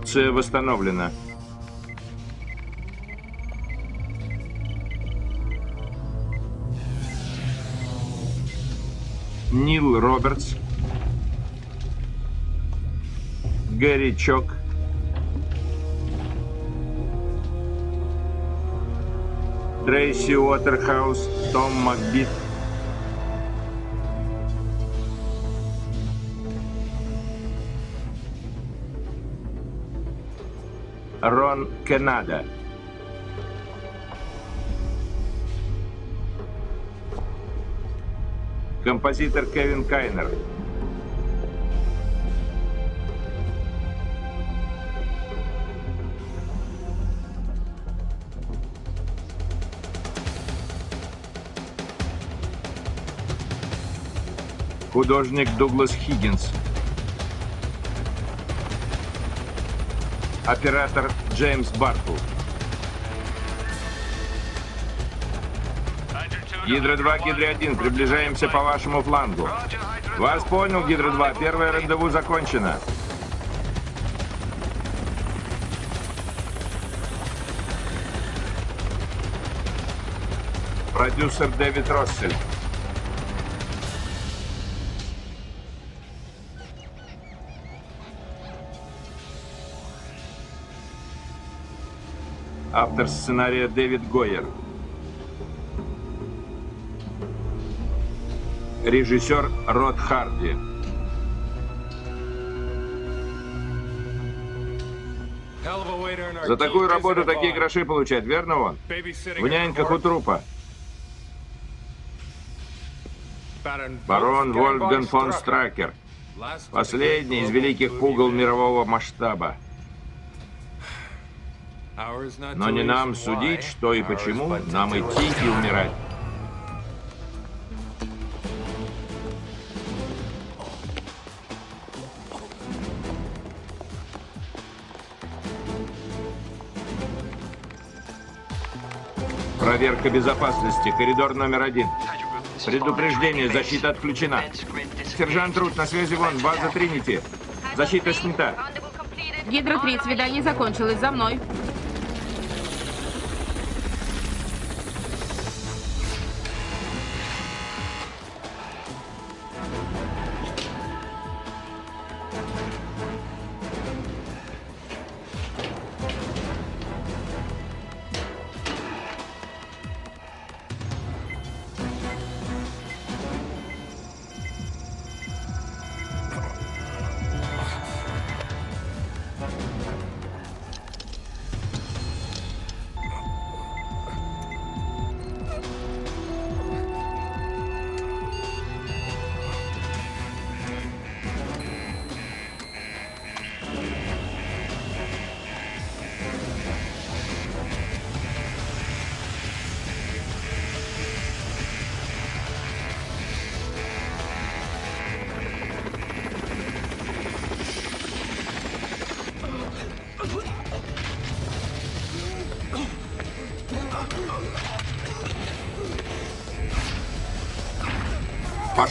Функция восстановлена. Нил Робертс. Гэри Чок. Трейси Уотерхаус, Том Макбит. Рон Кеннада. Композитор Кевин Кайнер. Художник Дуглас Хиггинс. Оператор Джеймс Бартл. Гидро-2, Гидро-1, приближаемся по вашему флангу. Вас понял, Гидро-2, первое рандеву закончено. Продюсер Дэвид Россель. Автор сценария Дэвид Гойер. Режиссер Род Харди. За такую работу такие гроши получать, верно он? В няньках у трупа. Барон Вольфган фон Стракер. Последний из великих пугал мирового масштаба. Но не нам судить, что и почему, нам идти и умирать. Проверка безопасности. Коридор номер один. Предупреждение. Защита отключена. Сержант Рут, на связи вон. База Тринити. Защита снята. Гидро-3, свидание закончилось. За мной.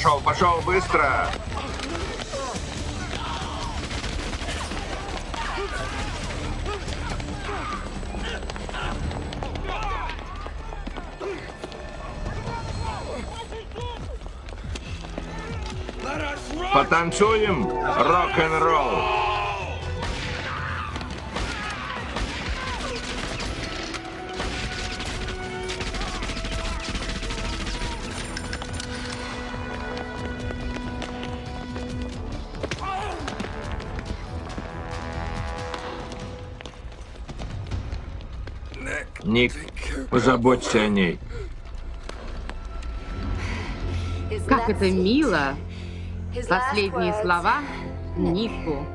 Пошел, пошел, быстро! Потанцуем рок-н-ролл. Позаботься о ней. Как это мило. Последние слова Нику.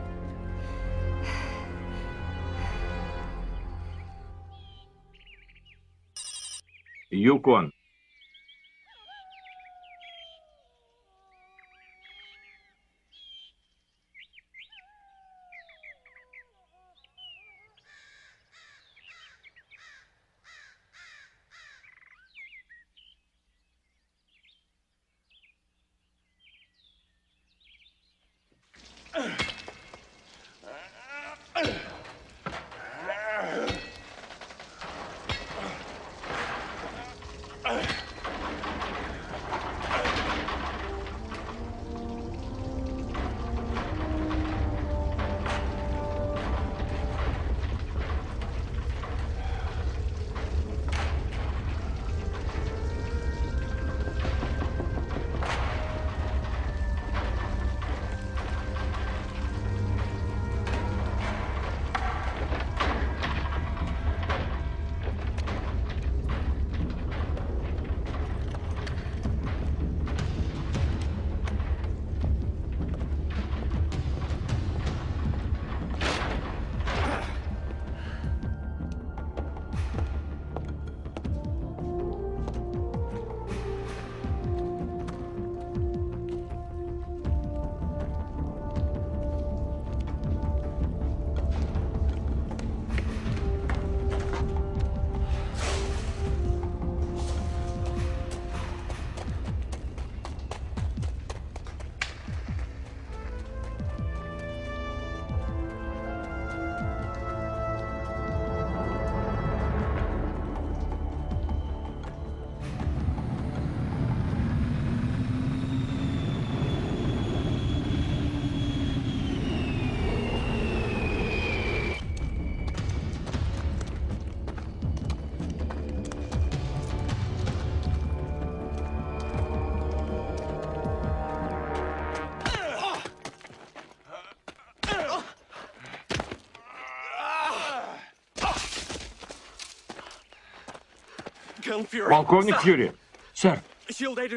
Полковник Фьюри. Сэр,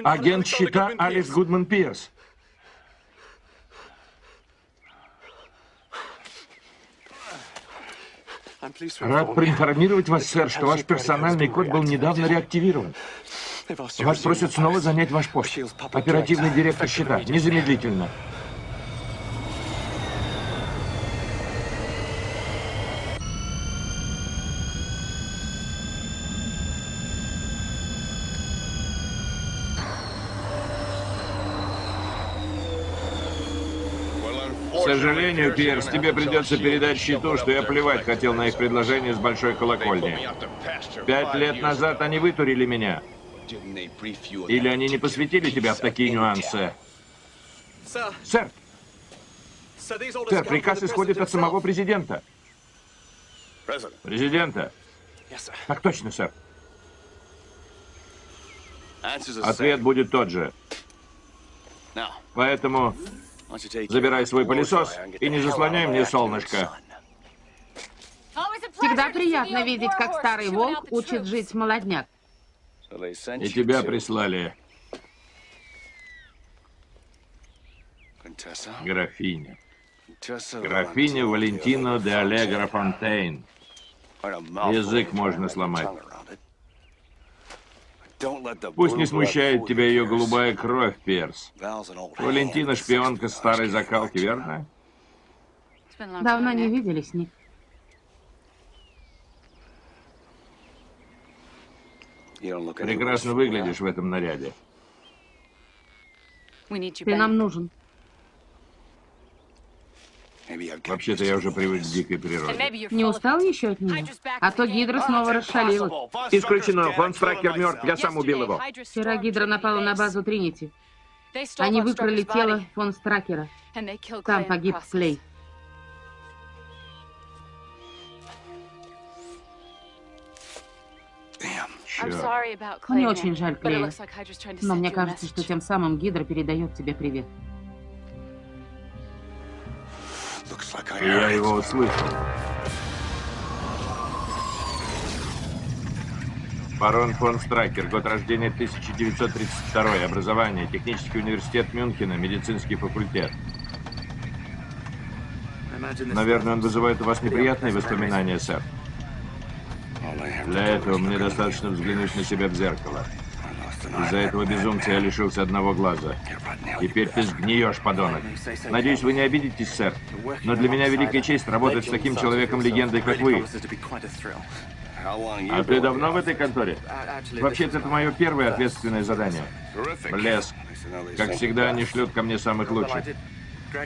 агент щита Алис Гудман Пирс. Рад проинформировать вас, сэр, что ваш персональный код был недавно реактивирован. Вас просят снова занять ваш пост. Оперативный директор счета. Незамедлительно. К сожалению, Пирс, тебе придется передать счету, что я плевать хотел на их предложение с большой колокольни. Пять лет назад они вытурили меня. Или они не посвятили тебя в такие нюансы? Сэр, сэр, приказ исходит от самого президента. Президента? Так точно, сэр. Ответ будет тот же. Поэтому забирай свой пылесос и не заслоняй мне солнышко. Всегда приятно видеть, как старый волк учит жить молодняк. И тебя прислали, графиня. Графиня Валентина де Аллегро Фонтейн. Язык можно сломать. Пусть не смущает тебя ее голубая кровь, Перс. Валентина шпионка старой закалки, верно? Давно не виделись, Ник. Прекрасно выглядишь в этом наряде. Ты нам нужен. Вообще-то я уже привык к дикой природе. Не устал еще от нее? А то Гидра снова расшалилась. Исключено. Фон Стракер мертв. Я сам убил его. Вчера Гидра напала на базу Тринити. Они выкрали тело фон Стракера. Там погиб Клей. Черт. Мне очень жаль Клея. Но мне кажется, что тем самым Гидра передает тебе привет. Я его услышал. Барон фон Стракер, год рождения 1932, образование, технический университет Мюнхена, медицинский факультет. Наверное, он вызывает у вас неприятные воспоминания, сэр. Для этого мне достаточно взглянуть на себя в зеркало. Из-за этого безумца я лишился одного глаза. Теперь ты сгниешь, подонок. Надеюсь, вы не обидитесь, сэр. Но для меня великая честь работать с таким человеком-легендой, как вы. А ты давно в этой конторе? Вообще-то это мое первое ответственное задание. Блеск. Как всегда, они шлют ко мне самых лучших.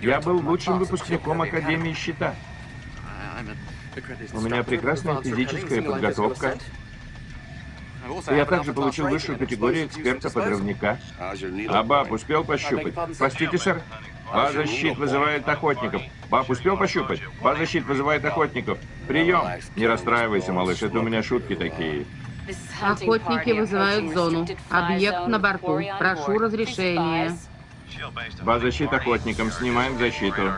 Я был лучшим выпускником Академии Щита. У меня прекрасная физическая подготовка. Я также получил высшую категорию эксперта-подрывника. А баб успел пощупать? Простите, сэр? База щит вызывает охотников. Баб успел пощупать? База щит вызывает охотников. Прием! Не расстраивайся, малыш, это у меня шутки такие. Охотники вызывают зону. Объект на борту. Прошу разрешения. База щит охотникам. Снимаем защиту.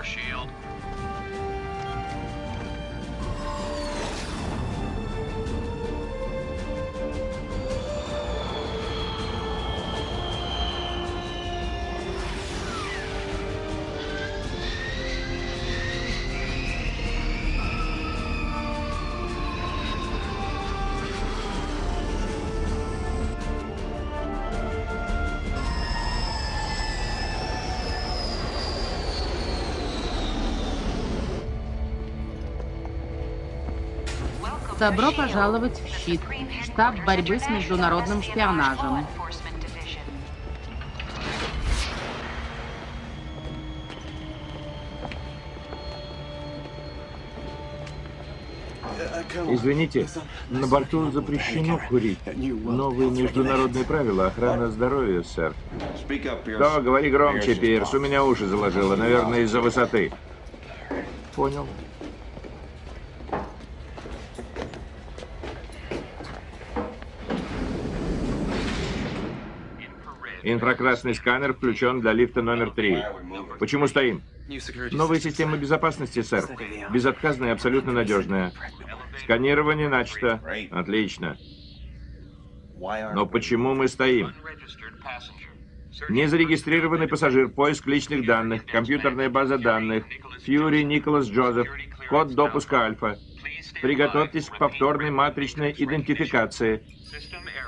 Добро пожаловать в ЩИТ, штаб борьбы с международным шпионажем. Извините, на борту запрещено курить. Новые международные правила охраны здоровья, сэр. Что, говори громче, Пирс, у меня уши заложило, наверное, из-за высоты. Понял. Инфракрасный сканер включен для лифта номер три. Почему стоим? Новая система безопасности, сэр. Безотказная и абсолютно надежная. Сканирование начато. Отлично. Но почему мы стоим? Незарегистрированный пассажир, поиск личных данных, компьютерная база данных, Фьюри Николас Джозеф, код допуска Альфа. Приготовьтесь к повторной матричной идентификации.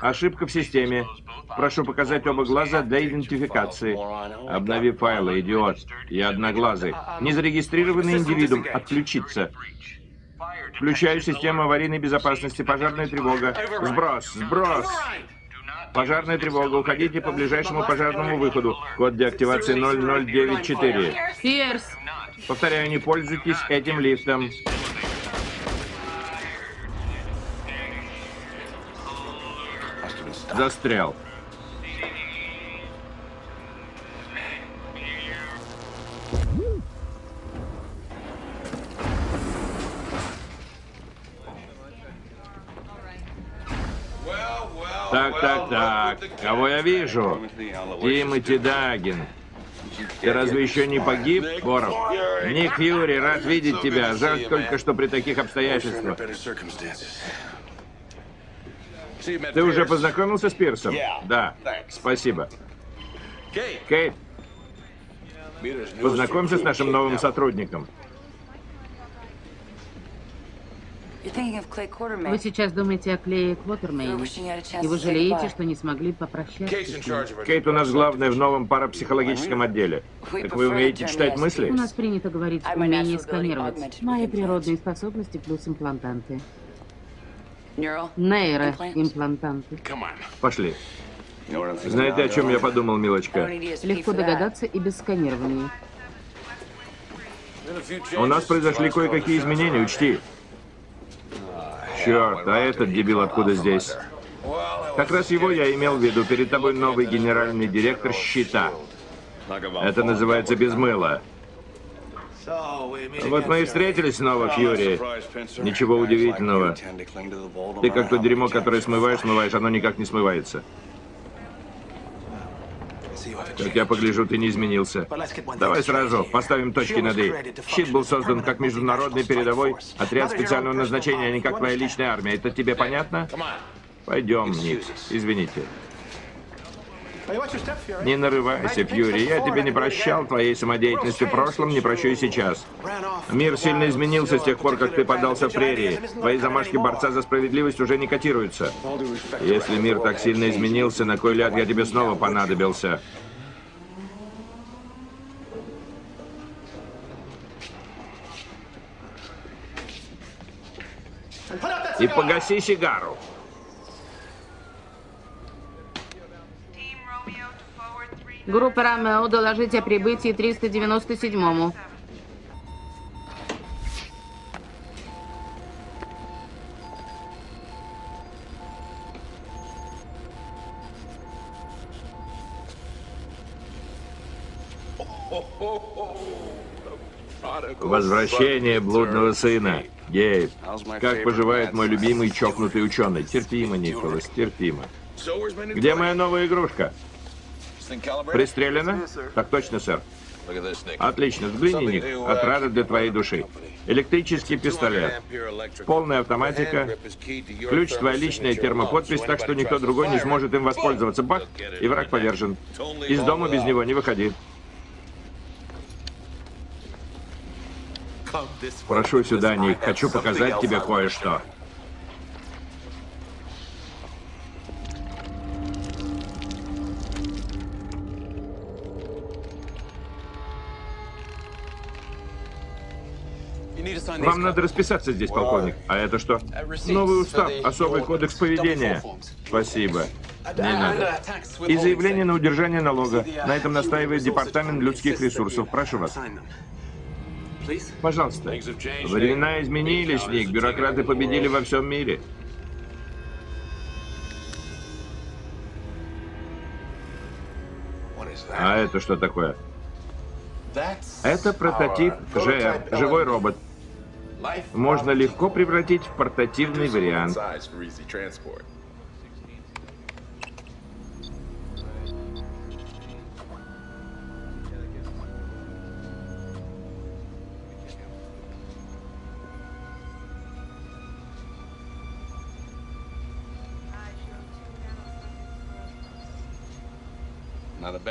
Ошибка в системе. Прошу показать оба глаза для идентификации. Обнови файлы, идиот. Я одноглазый. Незарегистрированный индивидуум. Отключиться. Включаю систему аварийной безопасности. Пожарная тревога. Сброс, сброс. Пожарная тревога. Уходите по ближайшему пожарному выходу. Код деактивации 0094. Пирс! Повторяю, не пользуйтесь этим лифтом. Застрял. Так, так, так. Кого я вижу? Тимоти Дагин. Ты разве еще не погиб, Боров? Ник Юри, рад видеть тебя. Жаль только, что при таких обстоятельствах. Ты уже познакомился с Пирсом? Да. Спасибо. Кейт, познакомься с нашим новым сотрудником. Вы сейчас думаете о Клее Квотермейне, и вы жалеете, что не смогли попрощаться с ним. Кейт у нас главная в новом парапсихологическом отделе. Так вы умеете читать мысли? У нас принято говорить умение сканировать. Мои природные способности плюс имплантанты. Нейроимплантанты. Пошли. Знаете, о чем я подумал, милочка? Легко догадаться и без сканирования. У нас произошли кое-какие изменения, учти. Черт, а этот дебил откуда здесь? Как раз его я имел в виду. Перед тобой новый генеральный директор счета. Это называется без мыла. Вот мы и встретились снова, Фьюри. Ничего удивительного. Ты как то дерьмо, которое смываешь, смываешь, оно никак не смывается. Как я погляжу, ты не изменился. Давай сразу поставим точки над «и». Щит был создан как международный передовой отряд специального назначения, а не как твоя личная армия. Это тебе понятно? Пойдем, Ник. Извините. Не нарывайся, Фьюри. Я тебе не прощал твоей самодеятельности в прошлом, не прощу и сейчас. Мир сильно изменился с тех пор, как ты подался в прерии. Твои замашки борца за справедливость уже не котируются. Если мир так сильно изменился, на кой ляд я тебе снова понадобился? И погаси сигару. Группа Ромео, доложите о прибытии 397-му. Возвращение блудного сына. Гейб, как поживает мой любимый чокнутый ученый? Терпимо, Николас, терпимо. Где моя новая игрушка? Пристрелена? Так точно, сэр. Отлично, взгляни, Ник. Отрада для твоей души. Электрический пистолет. Полная автоматика. Ключ твоя личная термоподпись, так что никто другой не сможет им воспользоваться. Бах! И враг повержен. Из дома без него не выходи. Прошу сюда, Ник. Хочу показать тебе кое-что. Вам надо расписаться здесь, полковник. А это что? Новый устав, особый кодекс поведения. Спасибо. Не надо. И заявление на удержание налога. На этом настаивает Департамент людских ресурсов. Прошу вас. Пожалуйста. Времена изменились, Ник. Бюрократы победили во всем мире. А это что такое? Это прототип ЖР, живой робот. Можно легко превратить в портативный вариант.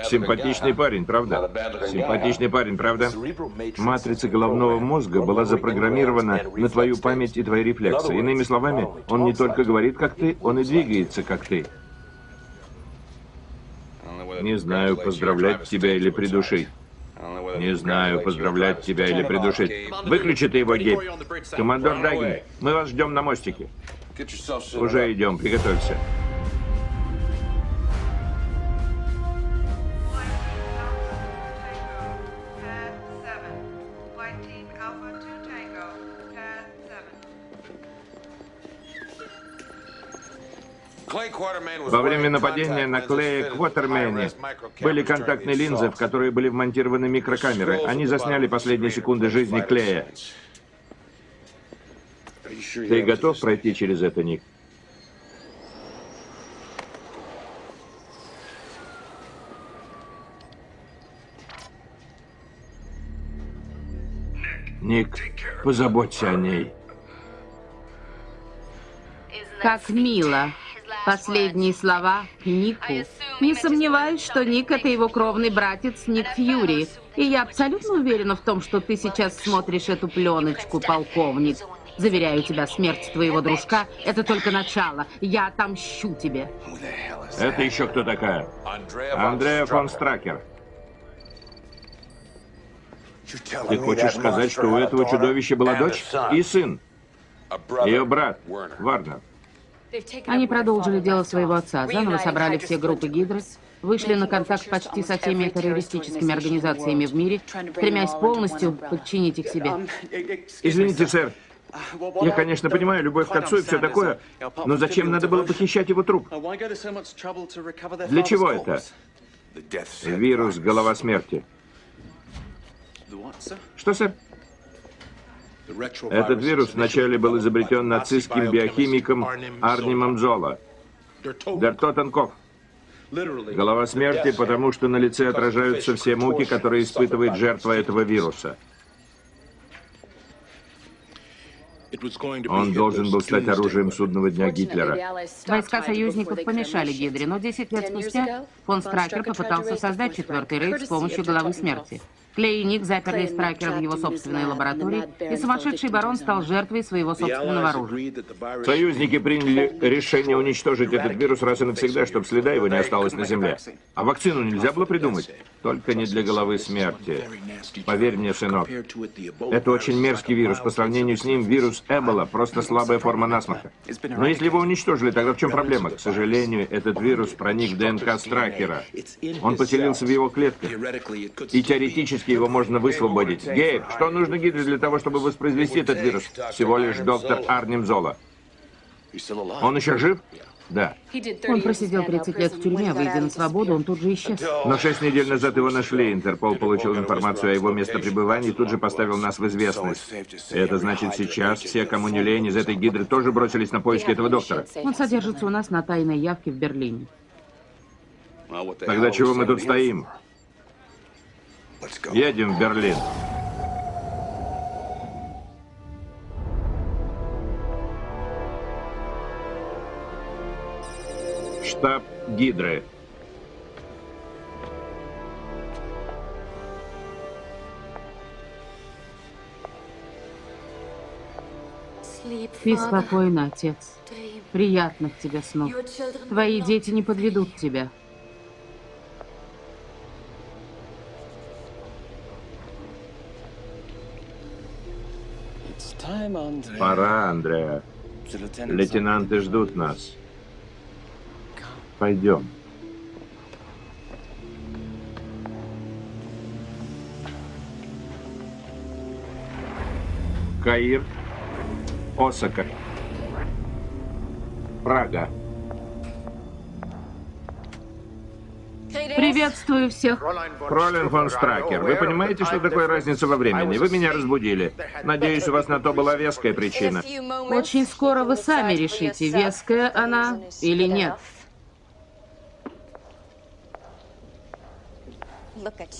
Симпатичный парень, правда? Симпатичный парень, правда? Матрица головного мозга была запрограммирована на твою память и твои рефлексы. Иными словами, он не только говорит, как ты, он и двигается, как ты. Не знаю, поздравлять тебя или придушить. Не знаю, поздравлять тебя или придушить. Выключи ты его, Гейб. Командор Дагин, мы вас ждем на мостике. Уже идем, приготовься. Во время нападения на Клея Квотермене были контактные линзы, в которые были вмонтированы микрокамеры. Они засняли последние секунды жизни Клея. Ты готов пройти через это, Ник? Ник, позаботься о ней. Как мило. Последние слова Нику. Не сомневаюсь, что Ник — это его кровный братец Ник Фьюри. И я абсолютно уверена в том, что ты сейчас смотришь эту пленочку, полковник. Заверяю тебя, смерть твоего дружка — это только начало. Я отомщу тебе. Это еще кто такая? Андреа фон Стракер. Ты хочешь сказать, что у этого чудовища была дочь и сын? Ее брат, Варнер. Они продолжили дело своего отца, заново собрали все группы Гидры, вышли на контакт почти со всеми террористическими организациями в мире, стремясь полностью подчинить их себе. Извините, сэр. Я, конечно, понимаю любовь к отцу и все такое, но зачем надо было похищать его труп? Для чего это? Вирус голова смерти. Что, сэр? Этот вирус вначале был изобретен нацистским биохимиком Арнимом Зола. Дертотенков. Голова смерти, потому что на лице отражаются все муки, которые испытывает жертва этого вируса. Он должен был стать оружием судного дня Гитлера. Войска союзников помешали Гидре, но 10 лет спустя фон Стракер попытался создать четвертый рейд с помощью головы смерти. Клей и Ник заперли Страйкера в его собственной лаборатории, и сумасшедший барон стал жертвой своего собственного оружия. Союзники приняли решение уничтожить этот вирус раз и навсегда, чтобы следа его не осталось на Земле. А вакцину нельзя было придумать? Только не для головы смерти. Поверь мне, сынок, это очень мерзкий вирус. По сравнению с ним вирус Эбола просто слабая форма насморка. Но если его уничтожили, тогда в чем проблема? К сожалению, этот вирус проник в ДНК Стракера. Он поселился в его клетках. И теоретически Теоретически его можно высвободить. Гейб, что нужно Гидре для того, чтобы воспроизвести этот вирус? Всего лишь доктор Арнем Зола. Он еще жив? Да. Он просидел 30 лет в тюрьме, выйдя на свободу, он тут же исчез. Но шесть недель назад его нашли. Интерпол получил информацию о его местопребывании и тут же поставил нас в известность. И это значит, сейчас все, кому не лень, из этой гидры тоже бросились на поиски этого доктора. Он содержится у нас на тайной явке в Берлине. Тогда чего мы тут стоим? Едем в Берлин. Штаб Гидры. Спи спокойно, отец. Приятных тебе снов. Твои дети не подведут тебя. Пора, Андреа. Лейтенанты ждут нас. Пойдем. Каир, Осака, Прага. Приветствую всех. Фролин фон Стракер, вы понимаете, что такое разница во времени? Вы меня разбудили. Надеюсь, у вас на то была веская причина. Очень скоро вы сами решите, веская она или нет.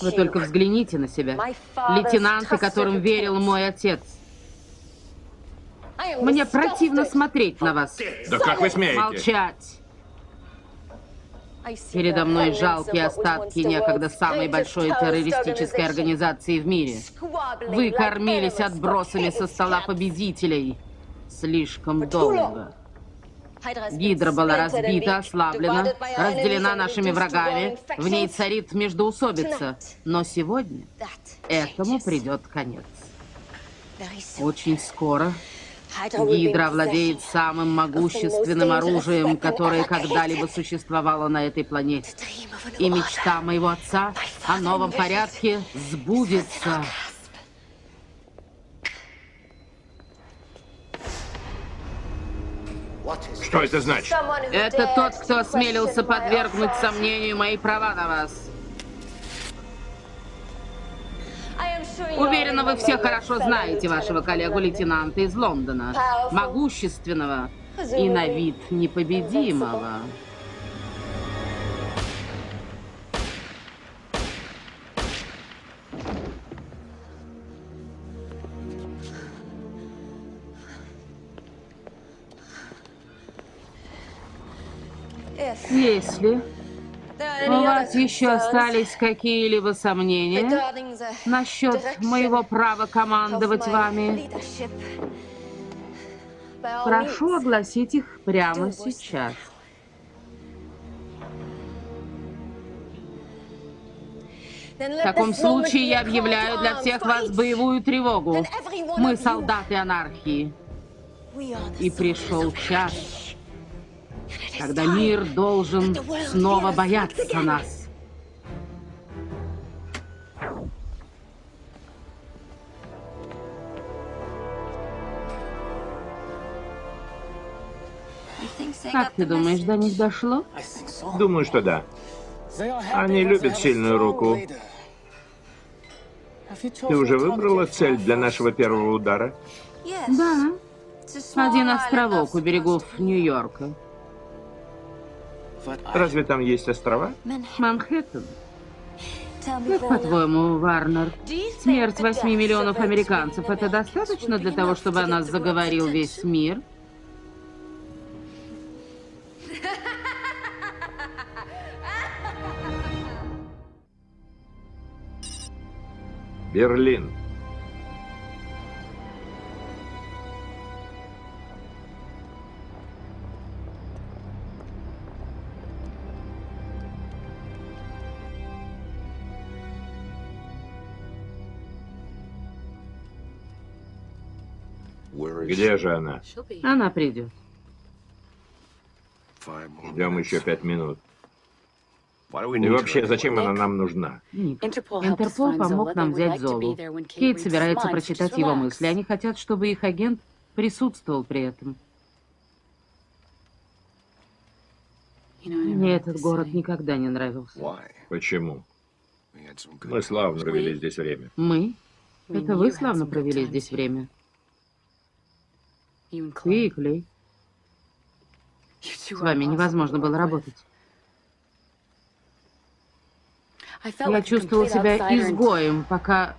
Вы только взгляните на себя. Лейтенанты, которым верил мой отец. Мне противно смотреть на вас. Да как вы смеете? Молчать. Передо мной жалкие остатки некогда самой большой террористической организации в мире. Вы кормились отбросами со стола победителей. Слишком долго. Гидра была разбита, ослаблена, разделена нашими врагами. В ней царит междоусобица. Но сегодня этому придет конец. Очень скоро Гидра владеет самым могущественным оружием, которое когда-либо существовало на этой планете. И мечта моего отца о новом порядке сбудется. Что это значит? Это тот, кто осмелился подвергнуть сомнению мои права на вас. Уверена, вы все хорошо знаете вашего коллегу-лейтенанта из Лондона. Могущественного и на вид непобедимого. Если у вас еще остались какие-либо сомнения насчет моего права командовать вами, прошу огласить их прямо сейчас. В таком случае я объявляю для всех вас боевую тревогу. Мы солдаты анархии. И пришел час, когда мир должен снова бояться нас. Как ты думаешь, до них дошло? Думаю, что да. Они любят сильную руку. Ты уже выбрала цель для нашего первого удара? Да. Один островок у берегов Нью-Йорка. Разве там есть острова? Манхэттен. Как по-твоему, Варнер, смерть 8 миллионов американцев – это достаточно для того, чтобы о нас заговорил весь мир? Берлин. Где же она? Она придет. Ждем еще пять минут. И вообще, зачем она нам нужна? Ник, Интерпол помог нам взять Золу. Кейт собирается прочитать его мысли. Они хотят, чтобы их агент присутствовал при этом. Мне этот город никогда не нравился. Почему? Мы славно провели здесь время. Мы? Это вы славно провели здесь время. Ты и Клей. С вами невозможно было работать. Я чувствовал себя изгоем, пока...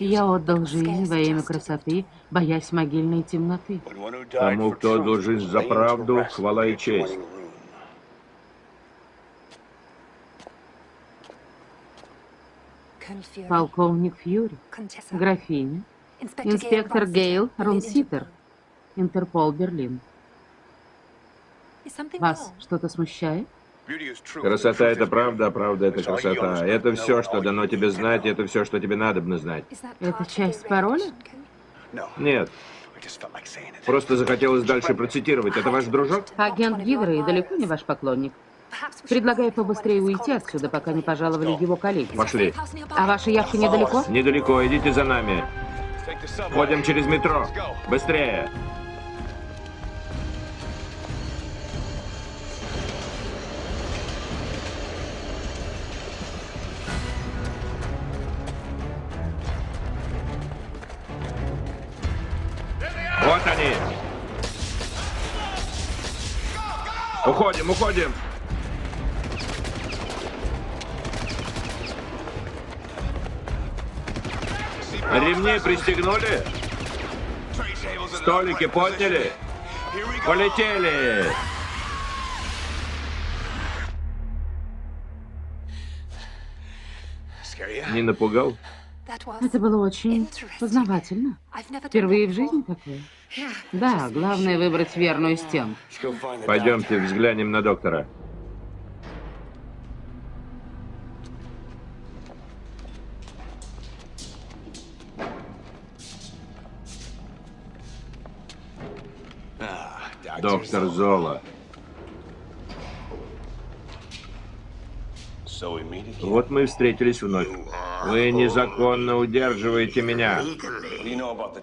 Я отдал жизнь во имя красоты, боясь могильной темноты. Тому, кто отдал жизнь за правду, хвала и честь. Полковник Фьюри, графиня, инспектор Гейл Рунситер, Интерпол Берлин. Вас что-то смущает? Красота — это правда, а правда — это красота. Это все, что дано тебе знать, это все, что тебе надо знать. Это часть пароля? Нет. Просто захотелось дальше процитировать. Это ваш дружок? Агент Гидры и далеко не ваш поклонник. Предлагаю побыстрее уйти отсюда, пока не пожаловали его коллеги. Пошли. А ваша явка недалеко? Недалеко, идите за нами. Ходим через метро. Быстрее. Уходим, уходим. Ремни пристегнули? Столики подняли? Полетели! Не напугал? Это было очень познавательно. Впервые в жизни такое. Да, главное выбрать верную стенку. Пойдемте взглянем на доктора. Доктор Зола. Вот мы и встретились вновь. Вы незаконно удерживаете меня.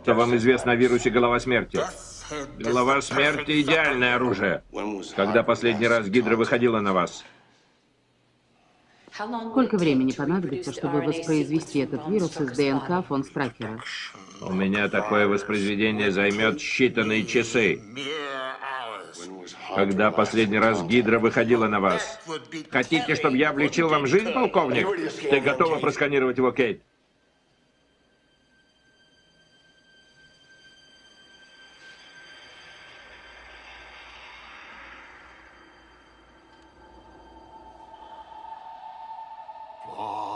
Что вам известно о вирусе голова смерти? Голова смерти – идеальное оружие. Когда последний раз Гидра выходила на вас? Сколько времени понадобится, чтобы воспроизвести этот вирус из ДНК фон Стракера? У меня такое воспроизведение займет считанные часы. Когда последний раз Гидра выходила на вас? Хотите, чтобы я облегчил вам жизнь, полковник? Ты готова просканировать его, Кейт?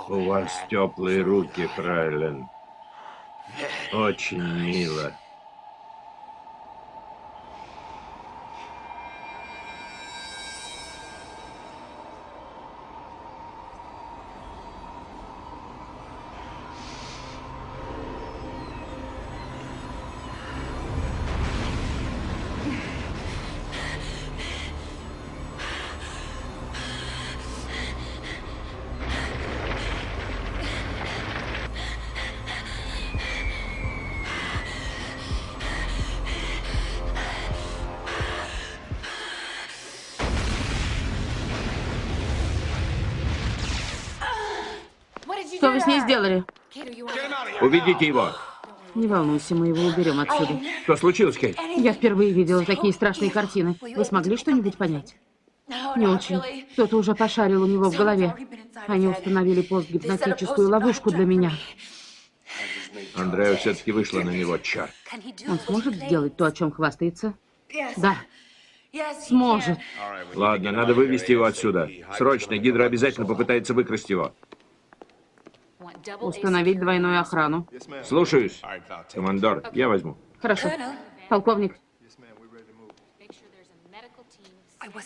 У вас теплые руки, Фрайлен. Очень мило. Уведите его. Не волнуйся, мы его уберем отсюда. Что случилось, Кейт? Я впервые видела такие страшные картины. Вы смогли что-нибудь понять? Не очень. Кто-то уже пошарил у него в голове. Они установили постгипнотическую ловушку для меня. Андреа все-таки вышла на него, черт. Он сможет сделать то, о чем хвастается? Да. Сможет. Ладно, надо вывести его отсюда. Срочно, Гидра обязательно попытается выкрасть его. Установить двойную охрану. Слушаюсь. Командор, я возьму. Хорошо. Полковник.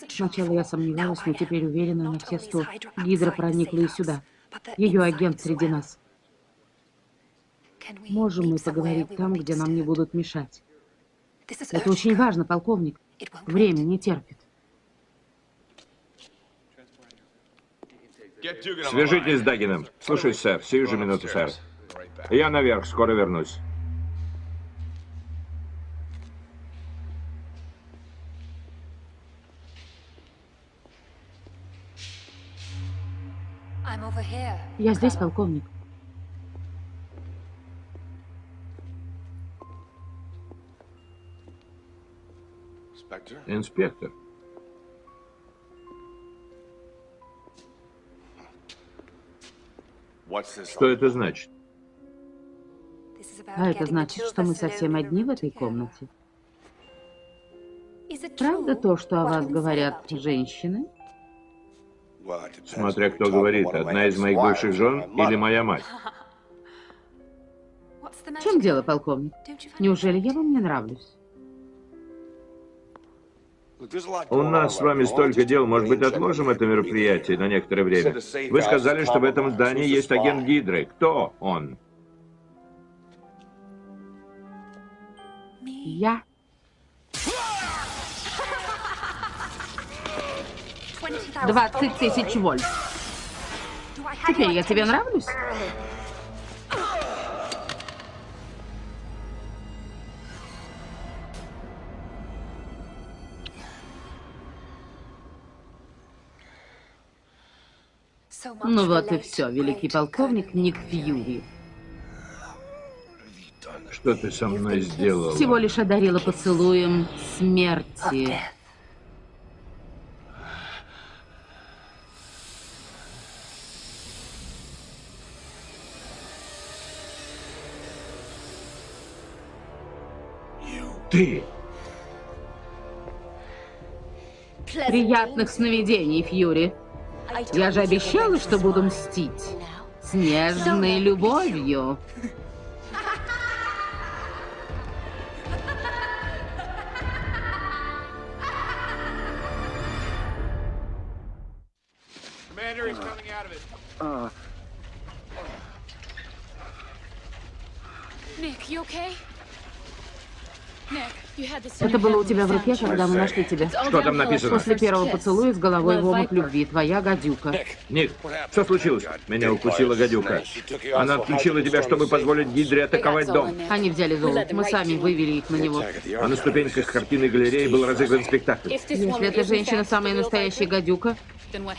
Сначала я сомневалась, но теперь уверена на все сто. Гидра проникла и сюда. Ее агент среди нас. Можем мы поговорить там, где нам не будут мешать? Это очень важно, полковник. Время не терпит. Свяжитесь с Дагином. Слушаюсь, сэр. Сию же минуту, сэр. Я наверх, скоро вернусь. Я здесь, полковник. Инспектор. Что это значит? А это значит, что мы совсем одни в этой комнате. Правда то, что о вас говорят женщины? Смотря кто говорит, одна из моих бывших жен или моя мать. В чем дело, полковник? Неужели я вам не нравлюсь? У нас с вами столько дел, может быть, отложим это мероприятие на некоторое время. Вы сказали, что в этом здании есть агент Гидры. Кто он? Я. Двадцать тысяч вольт. Теперь я тебе нравлюсь? Ну вот и все, великий полковник Ник Фьюри. Что ты со мной сделал? Всего лишь одарила поцелуем смерти. Ты! Приятных сновидений, Фьюри. Я же обещала, что буду мстить. С нежной любовью. Это было у тебя в руке, когда мы нашли тебя. Что там написано? После первого поцелуя с головой в омут любви. Твоя гадюка. Ник, что случилось? Меня укусила гадюка. Она отключила тебя, чтобы позволить Гидре атаковать дом. Они взяли золото. Мы сами вывели их на него. А на ступеньках картины галереи был разыгран спектакль. Если эта женщина самая настоящая гадюка,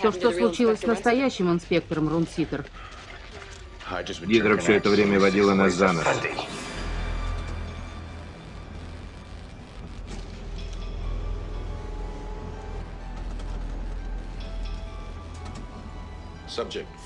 то что случилось с настоящим инспектором Рунситер? Гидра все это время водила нас за нос.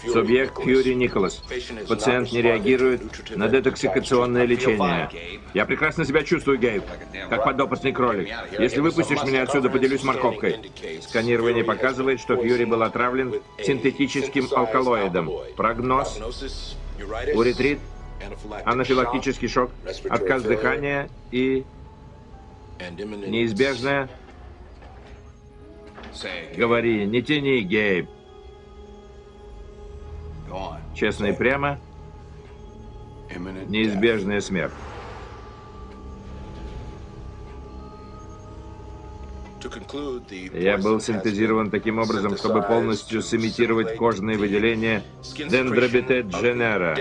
Субъект Фьюри Николас. Пациент не реагирует на детоксикационное лечение. Я прекрасно себя чувствую, Гейб, как подопытный кролик. Если выпустишь меня отсюда, поделюсь морковкой. Сканирование показывает, что Фьюри был отравлен синтетическим алкалоидом. Прогноз. Уретрит, анафилактический шок, отказ дыхания и неизбежное... Говори, не тяни, Гейб. Честно и прямо, неизбежная смерть. Я был синтезирован таким образом, чтобы полностью сымитировать кожные выделения дендробитет дженера.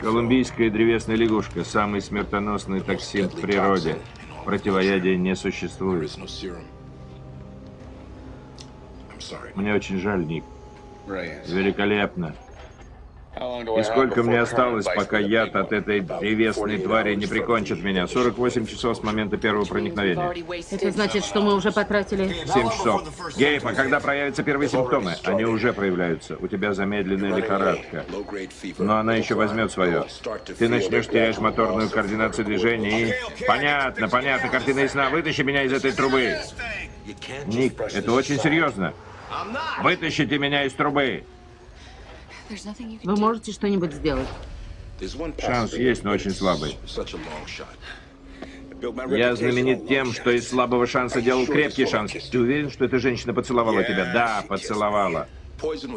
Колумбийская древесная лягушка – самый смертоносный токсин в природе. Противоядия не существует. Мне очень жаль, Ник. Великолепно. И сколько мне осталось, пока яд от этой древесной твари не прикончит меня? 48 часов с момента первого проникновения. Это значит, что мы уже потратили... 7 часов. Гейб, а когда проявятся первые симптомы? Они уже проявляются. У тебя замедленная лихорадка. Но она еще возьмет свое. Ты начнешь терять моторную координацию движения и... Понятно, понятно. Картина ясна. Вытащи меня из этой трубы. Ник, это очень серьезно. Вытащите меня из трубы. Вы можете что-нибудь сделать? Шанс есть, но очень слабый. Я знаменит тем, что из слабого шанса делал крепкий шанс. Ты уверен, что эта женщина поцеловала тебя? Да, поцеловала.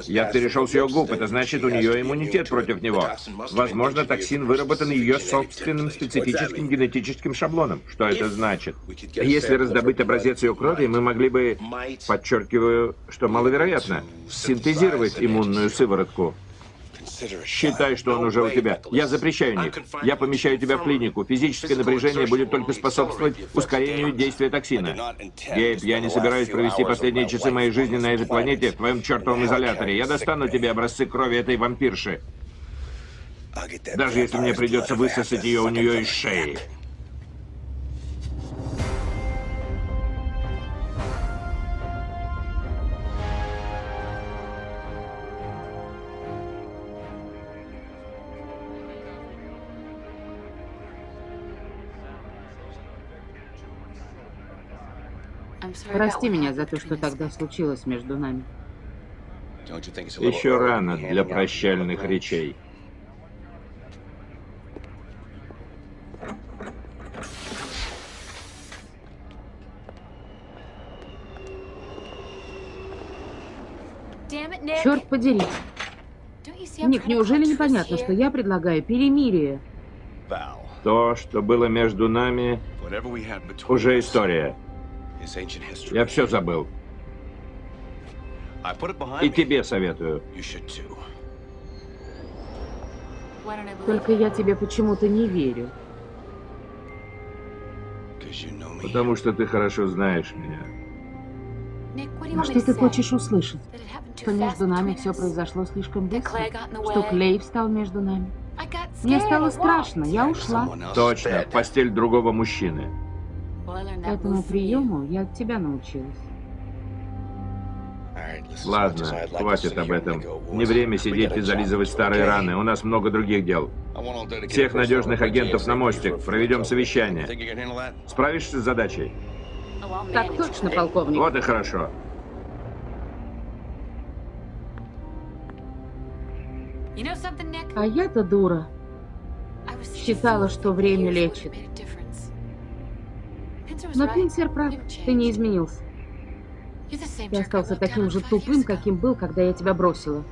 Я перешел с ее губ, это значит, у нее иммунитет против него. Возможно, токсин выработан ее собственным специфическим генетическим шаблоном. Что это значит? Если раздобыть образец ее крови, мы могли бы, подчеркиваю, что маловероятно, синтезировать иммунную сыворотку. Считай, что он уже у тебя. Я запрещаю, Ник. Я помещаю тебя в клинику. Физическое напряжение будет только способствовать ускорению действия токсина. Гейб, я не собираюсь провести последние часы моей жизни на этой планете в твоем чертовом изоляторе. Я достану тебе образцы крови этой вампирши. Даже если мне придется высосать ее у нее из шеи. Прости меня за то, что тогда случилось между нами. Еще рано для прощальных речей. Черт подери. Ник, неужели непонятно, что я предлагаю перемирие? То, что было между нами, уже история. Я все забыл. И тебе советую. Только я тебе почему-то не верю. Потому что ты хорошо знаешь меня. А что ты хочешь услышать? Что между нами все произошло слишком быстро? Что Клей встал между нами? Мне стало страшно, я ушла. Точно, в постель другого мужчины. Этому приему я от тебя научилась. Ладно, хватит об этом. Не время сидеть и зализывать старые раны. У нас много других дел. Всех надежных агентов на мостик. Проведем совещание. Справишься с задачей? Так точно, полковник. Вот и хорошо. А я-то дура. Считала, что время лечит. Но Пинсер прав, ты не изменился. Ты остался таким же тупым, каким был, когда я тебя бросила.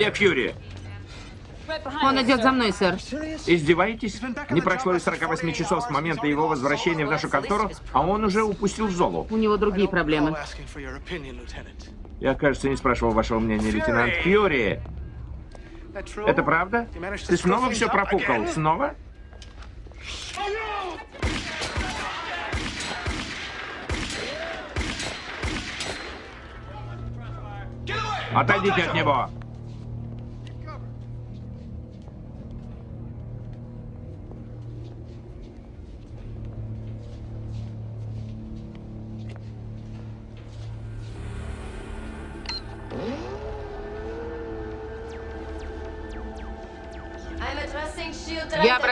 Где Фьюри? Он идет за мной, сэр. Издеваетесь? Не прошло и 48 часов с момента его возвращения в нашу контору, а он уже упустил Золу. У него другие проблемы. Я, кажется, не спрашивал вашего мнения, лейтенант Фьюри. Это правда? Ты снова все пропукал? Снова? Отойдите от него!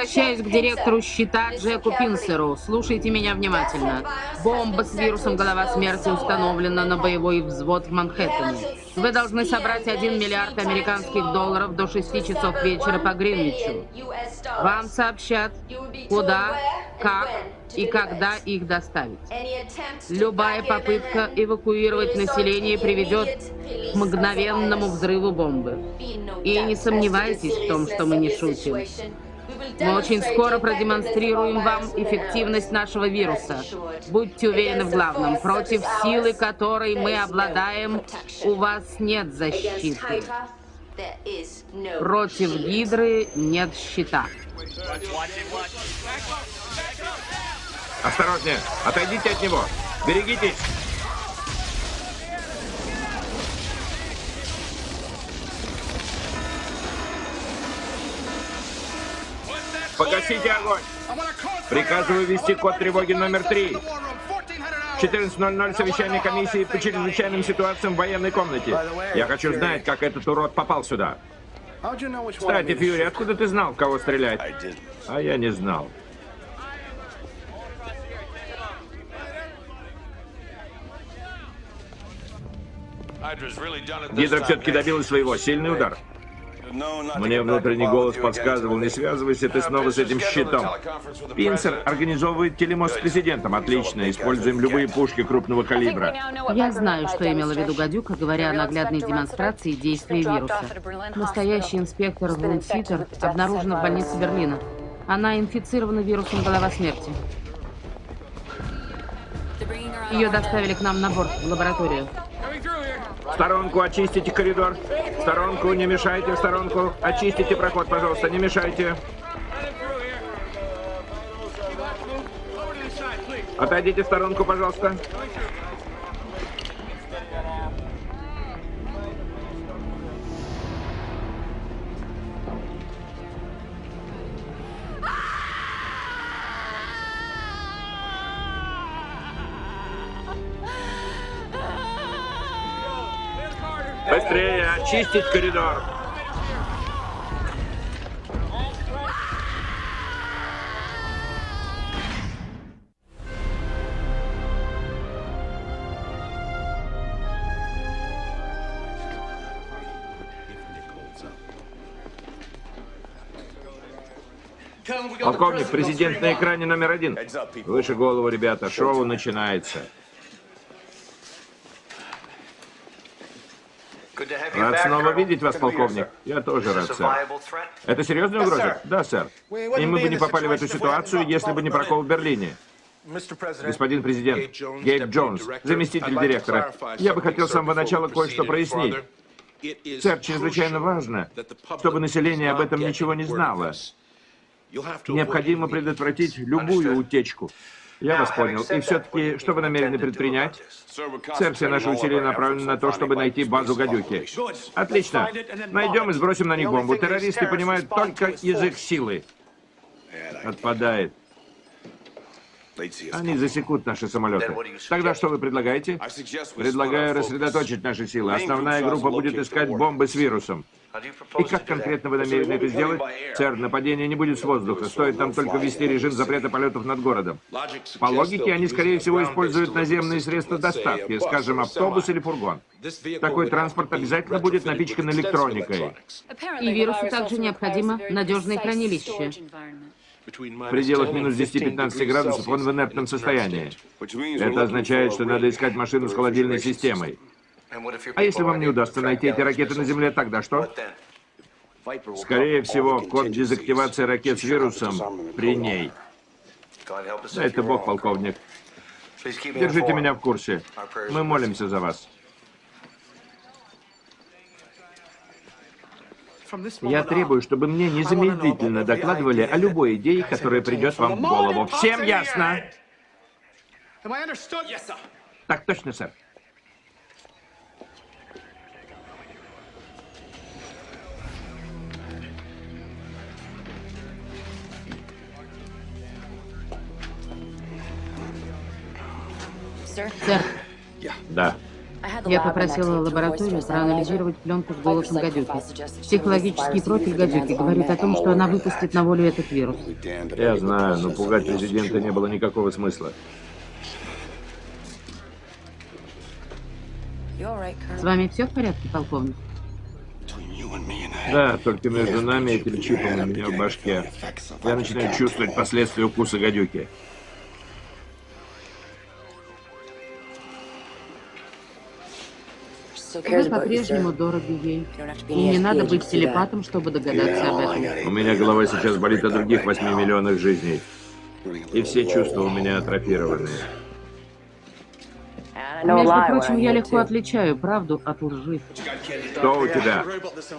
Обращаюсь к директору счета Джеку Пинсеру. Слушайте меня внимательно. Бомба с вирусом голова смерти установлена на боевой взвод в Манхэттене. Вы должны собрать 1 миллиард американских долларов до 6 часов вечера по Гринвичу. Вам сообщат, куда, как и когда их доставить. Любая попытка эвакуировать население приведет к мгновенному взрыву бомбы. И не сомневайтесь в том, что мы не шутим. Мы очень скоро продемонстрируем вам эффективность нашего вируса. Будьте уверены в главном. Против силы, которой мы обладаем, у вас нет защиты. Против Гидры нет щита. Осторожнее! Отойдите от него! Берегитесь! Погасите огонь! Приказываю ввести код тревоги номер три. 14.00 совещание комиссии по чрезвычайным ситуациям в военной комнате. Я хочу знать, как этот урод попал сюда. Кстати, Фьюри, откуда ты знал, кого стрелять? А я не знал. Гидра все-таки добилась своего. Сильный удар. Мне внутренний голос подсказывал, не связывайся ты снова с этим щитом. Пинсер организовывает телемост с президентом. Отлично. Используем любые пушки крупного калибра. Я знаю, что имела в виду Гадюка, говоря о наглядной демонстрации действия вируса. Настоящий инспектор Вунситер обнаружена в больнице Берлина. Она инфицирована вирусом голова смерти. Ее доставили к нам на борт, в лабораторию. В сторонку очистите коридор. В сторонку, не мешайте, в сторонку. Очистите проход, пожалуйста, не мешайте. Отойдите в сторонку, пожалуйста. Очистить коридор. Полковник, президент на экране номер один. Выше голову, ребята, шоу начинается. Рад снова видеть вас, полковник. Я тоже рад, сэр. Это серьезная угроза? Да, сэр. И мы бы не попали в эту ситуацию, если бы не прокол в Берлине. Господин президент, Гейб Джонс, заместитель директора, я бы хотел с самого начала кое-что прояснить. Сэр, чрезвычайно важно, чтобы население об этом ничего не знало. Необходимо предотвратить любую утечку. Я вас понял. И все-таки, что вы намерены предпринять? Сэр, все наши усилия направлены на то, чтобы найти базу гадюки. Отлично. Найдем и сбросим на них бомбу. Террористы понимают только язык силы. Отпадает. Они засекут наши самолеты. Тогда что вы предлагаете? Предлагаю рассредоточить наши силы. Основная группа будет искать бомбы с вирусом. И как конкретно вы намерены это сделать? Сэр, нападение не будет с воздуха. Стоит нам только ввести режим запрета полетов над городом. По логике, они, скорее всего, используют наземные средства доставки, скажем, автобус или фургон. Такой транспорт обязательно будет напичкан электроникой. И вирусу также необходимо надежное хранилище. В пределах минус 10-15 градусов он в инертном состоянии. Это означает, что надо искать машину с холодильной системой. А если вам не удастся найти эти ракеты на Земле, тогда что? Скорее всего, код дезактивации ракет с вирусом при ней. Это бог, полковник. Держите меня в курсе. Мы молимся за вас. Я требую, чтобы мне незамедлительно докладывали о любой идее, которая придет вам в голову. Всем ясно? Так точно, сэр. Сэр, Да. я попросила лабораторию проанализировать пленку с голосом гадюки. Психологический профиль гадюки говорит о том, что она выпустит на волю этот вирус. Я знаю, но пугать президента не было никакого смысла. С вами все в порядке, полковник? Да, только между нами этим чипом у меня в башке. Я начинаю чувствовать последствия укуса гадюки. Вы по-прежнему дороги ей. И не надо быть телепатом, чтобы догадаться об этом. У меня голова сейчас болит о других 8 миллионах жизней. И все чувства у меня атрофированы. Между прочим, я легко отличаю правду от лжи. Что у тебя?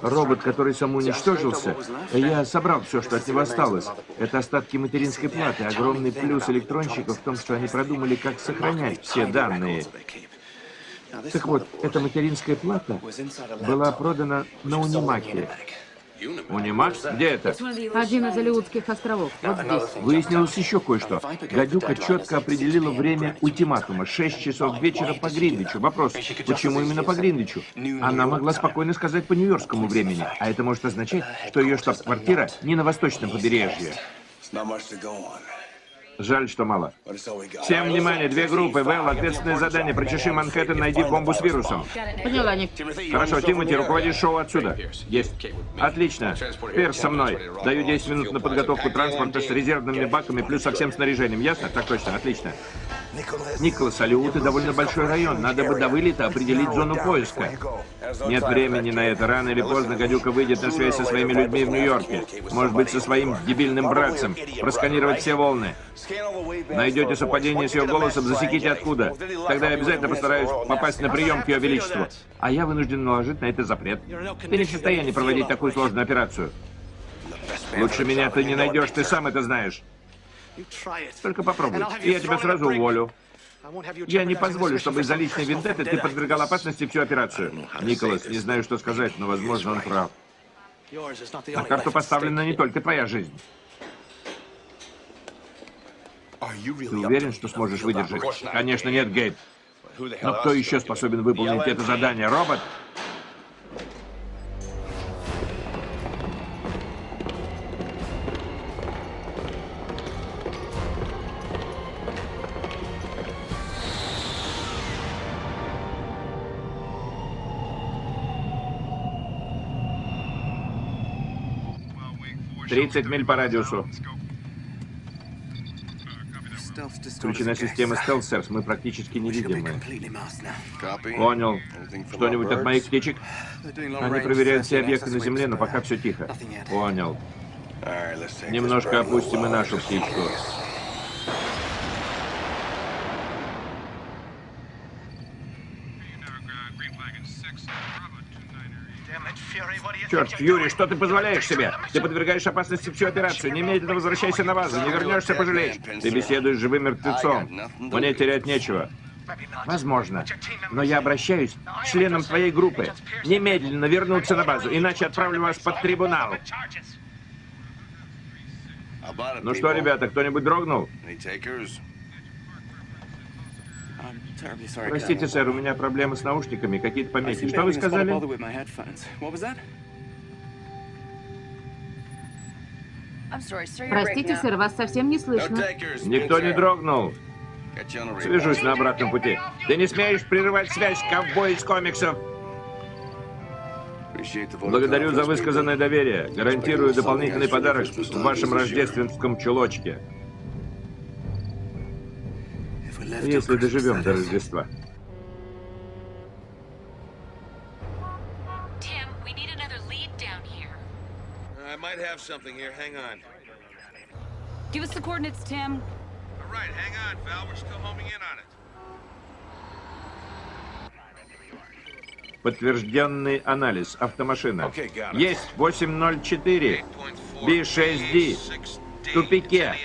Робот, который самоуничтожился? Я собрал все, что от него осталось. Это остатки материнской платы. Огромный плюс электронщиков в том, что они продумали, как сохранять все данные. Так вот, эта материнская плата была продана на Унимаке. Унимак? Где это? Один из Алиутских островов. Вот здесь. Выяснилось еще кое-что. Гадюка четко определила время ультиматума. 6 часов вечера по Гринвичу. Вопрос, почему именно по Гринвичу? Она могла спокойно сказать по нью-йоркскому времени. А это может означать, что ее штаб-квартира не на восточном побережье. Жаль, что мало. Всем внимание, две группы. Вэл, ответственное задание. Прочеши Манхэттен, найди бомбу с вирусом. Поняла, Ник. Хорошо, Тимати, руководишь шоу отсюда. Есть. Отлично. Перс со мной. Даю 10 минут на подготовку транспорта с резервными баками, плюс со всем снаряжением. Ясно? Так точно. Отлично. Николас, Алиуты довольно большой район. Надо бы до вылета определить зону поиска. Нет времени на это. Рано или поздно гадюка выйдет на связь со своими людьми в Нью-Йорке. Может быть, со своим дебильным братцем. Просканировать все волны. Найдете совпадение с ее голосом, засеките откуда. Тогда я обязательно постараюсь попасть на прием к ее величеству. А я вынужден наложить на это запрет. Ты не в состоянии проводить такую сложную операцию. Лучше меня ты не найдешь, ты сам это знаешь. Только попробуй, и я тебя сразу уволю. Я не позволю, чтобы из-за личной вендетты ты подвергал опасности всю операцию. Николас, не знаю, что сказать, но, возможно, он прав. На карту поставлена не только твоя жизнь. Ты уверен, что сможешь выдержать? Конечно, нет, Гейб. Но кто еще способен выполнить это задание? Робот? Тридцать миль по радиусу. Включена система стелсерс, мы практически невидимы. Понял. Что-нибудь от моих птичек? Они проверяют все объекты на Земле, но пока все тихо. Понял. Немножко опустим и нашу птичку. Черт, Фьюри, что ты позволяешь себе? Ты подвергаешь опасности всю операцию. Немедленно возвращайся на базу. Не вернешься, пожалеешь. Ты беседуешь живым мертвецом. Мне терять нечего. Возможно. Но я обращаюсь к членам твоей группы. Немедленно вернуться на базу, иначе отправлю вас под трибунал. Ну что, ребята, кто-нибудь дрогнул? Простите, сэр, у меня проблемы с наушниками, какие-то помехи. Что вы сказали? Простите, сэр, вас совсем не слышно. Никто не дрогнул. Свяжусь на обратном пути. Ты не смеешь прерывать связь, ковбой из комиксов. Благодарю за высказанное доверие. Гарантирую дополнительный подарок в вашем рождественском чулочке. Если доживем до Рождества. Might have something here. Hang on. Give us the coordinates, Tim. All right, hang on, Val. We're still homing in on it. Подтвержденный анализ. Автомашина. Есть 804. B6D. В тупике.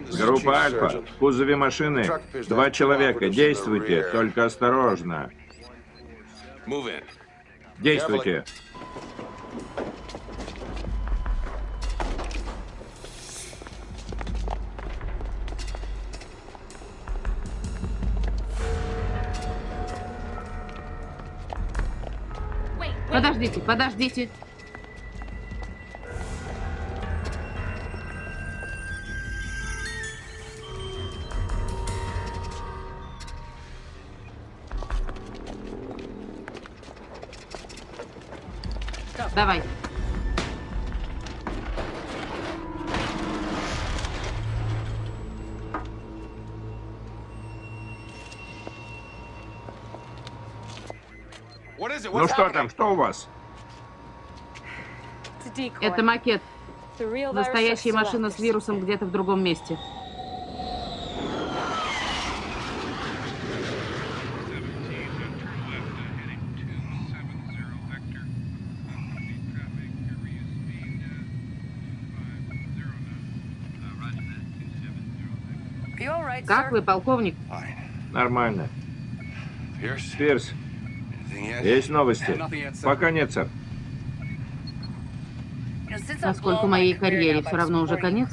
Группа Альфа. В кузове машины два человека. Действуйте, только осторожно. Действуйте. Подождите, подождите. Ну что там, что у вас? Это макет. Настоящая машина с вирусом где-то в другом месте. Как вы, полковник? Нормально. Пирс, есть новости? Пока нет, сэр. Поскольку моей карьере все равно уже конец,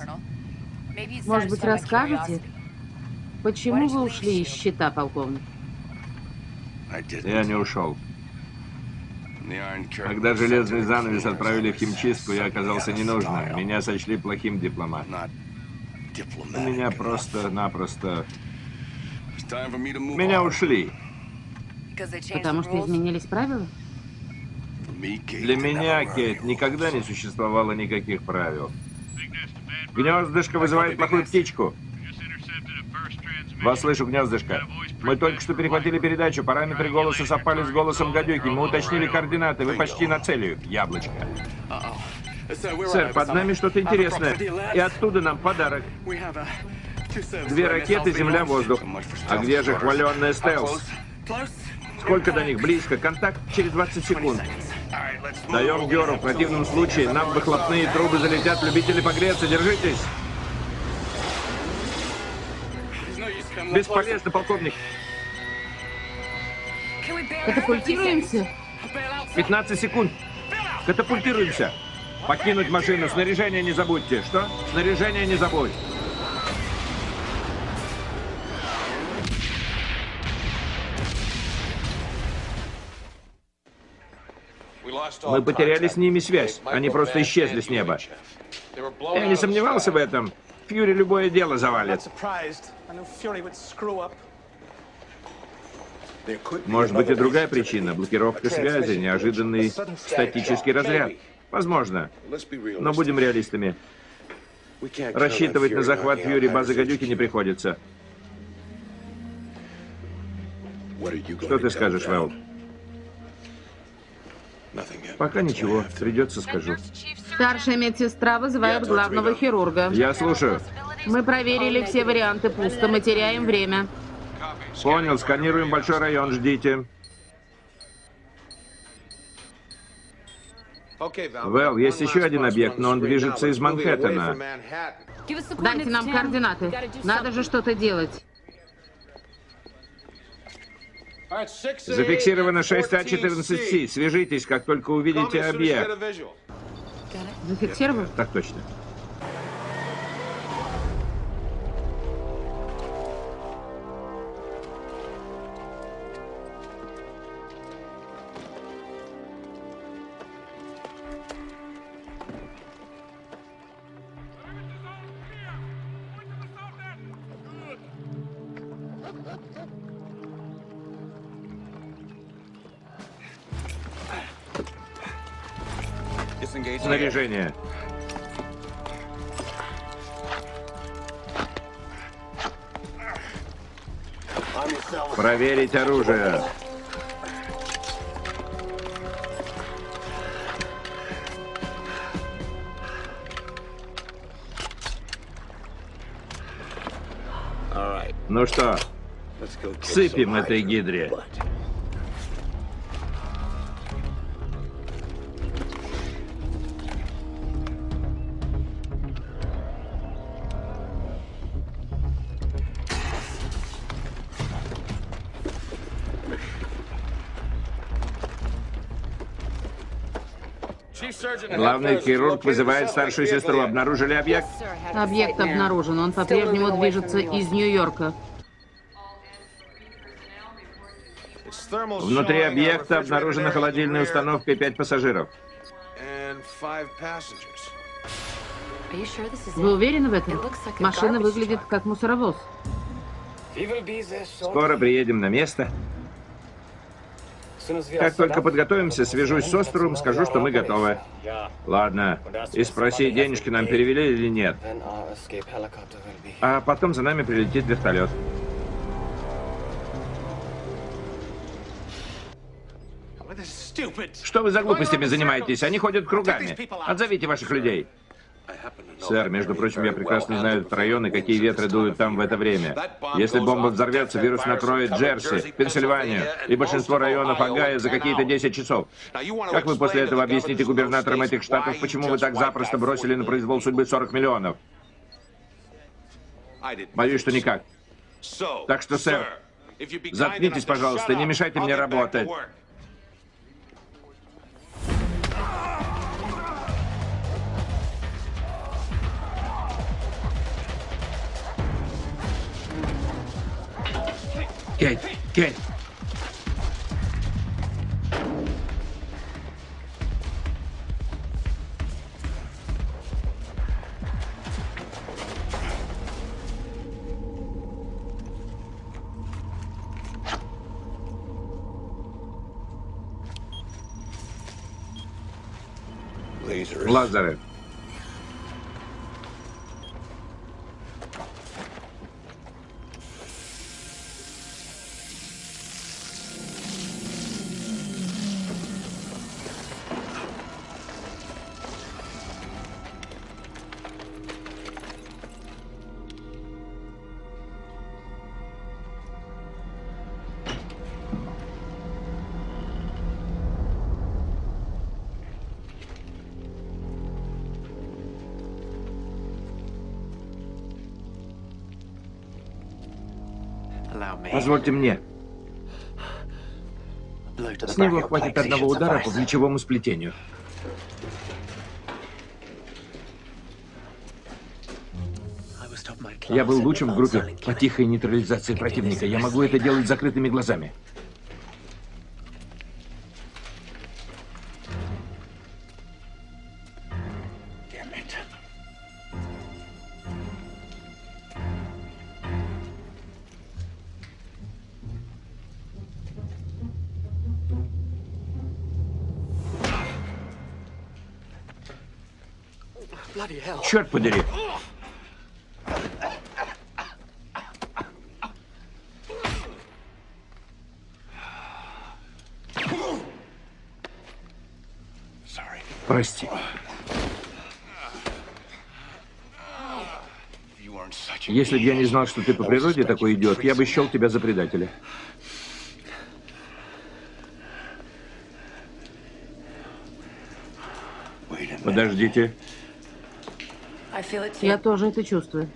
может быть, расскажете, почему вы ушли из счета, полковник? Я не ушел. Когда железный занавес отправили в химчистку, я оказался ненужным. Меня сочли плохим дипломатом. Меня просто-напросто... Меня ушли. Потому что изменились правила? Для меня, Кейт, никогда не существовало никаких правил. Гнездышко вызывает плохую птичку. Вас слышу, гнездышко. Мы только что перехватили передачу. Параметры голоса совпали с голосом гадюки. Мы уточнили координаты. Вы почти на целью. Яблочко. Сэр, под нами что-то интересное. И оттуда нам подарок. Две ракеты, земля-воздух. А где же хваленная стелс? Сколько до них? Близко. Контакт через 20 секунд. Даем Геру. В противном случае нам выхлопные трубы залетят. Любители погреться. Держитесь. Бесполезно, полковник. Катапультируемся? 15 секунд. Катапультируемся. Покинуть машину. Снаряжение не забудьте. Что? Снаряжение не забудь. Мы потеряли с ними связь. Они просто исчезли с неба. Я не сомневался в этом. Фьюри любое дело завалит. Может быть и другая причина. Блокировка связи, неожиданный статический разряд. Возможно. Но будем реалистами. Рассчитывать на захват Фьюри базы гадюки не приходится. Что ты скажешь, Вэл? Пока ничего. Придется скажу. Старшая медсестра вызывает главного хирурга. Я слушаю. Мы проверили все варианты пусто, мы теряем время. Понял, сканируем большой район, ждите. Вэл, есть еще один объект, но он движется из Манхэттена. Дайте нам координаты. Надо же что-то делать. Зафиксировано 6А14С. Свяжитесь, как только увидите объект. Зафиксировал? Так точно. Проверить оружие. Ну что, сыпем этой гидре. Главный хирург вызывает старшую сестру. Обнаружили объект? Объект обнаружен. Он по-прежнему движется из Нью-Йорка. Внутри объекта обнаружена холодильная установка и пять пассажиров. Вы уверены в этом? Машина выглядит как мусоровоз. Скоро приедем на место. Как только подготовимся, свяжусь с островом, скажу, что мы готовы. Ладно. И спроси, денежки нам перевели или нет. А потом за нами прилетит вертолет. Что вы за глупостями занимаетесь? Они ходят кругами. Отзовите ваших людей. Сэр, между прочим, я прекрасно знаю этот район и какие ветры дуют там в это время. Если бомба взорвется, вирус накроет Джерси, Пенсильванию и большинство районов Огайо за какие-то 10 часов. Как вы после этого объясните губернаторам этих штатов, почему вы так запросто бросили на произвол судьбы 40 миллионов? Боюсь, что никак. Так что, сэр, заткнитесь, пожалуйста, не мешайте мне работать. Кейт, Кейт. Лазары. Позвольте мне. С него хватит одного удара по плечевому сплетению. Я был лучшим в группе по тихой нейтрализации противника. Я могу это делать закрытыми глазами. черт подери. Прости. Если бы я не знал, что ты по природе такой идиот, я бы счел тебя за предателя. Подождите. Я тоже это чувствую.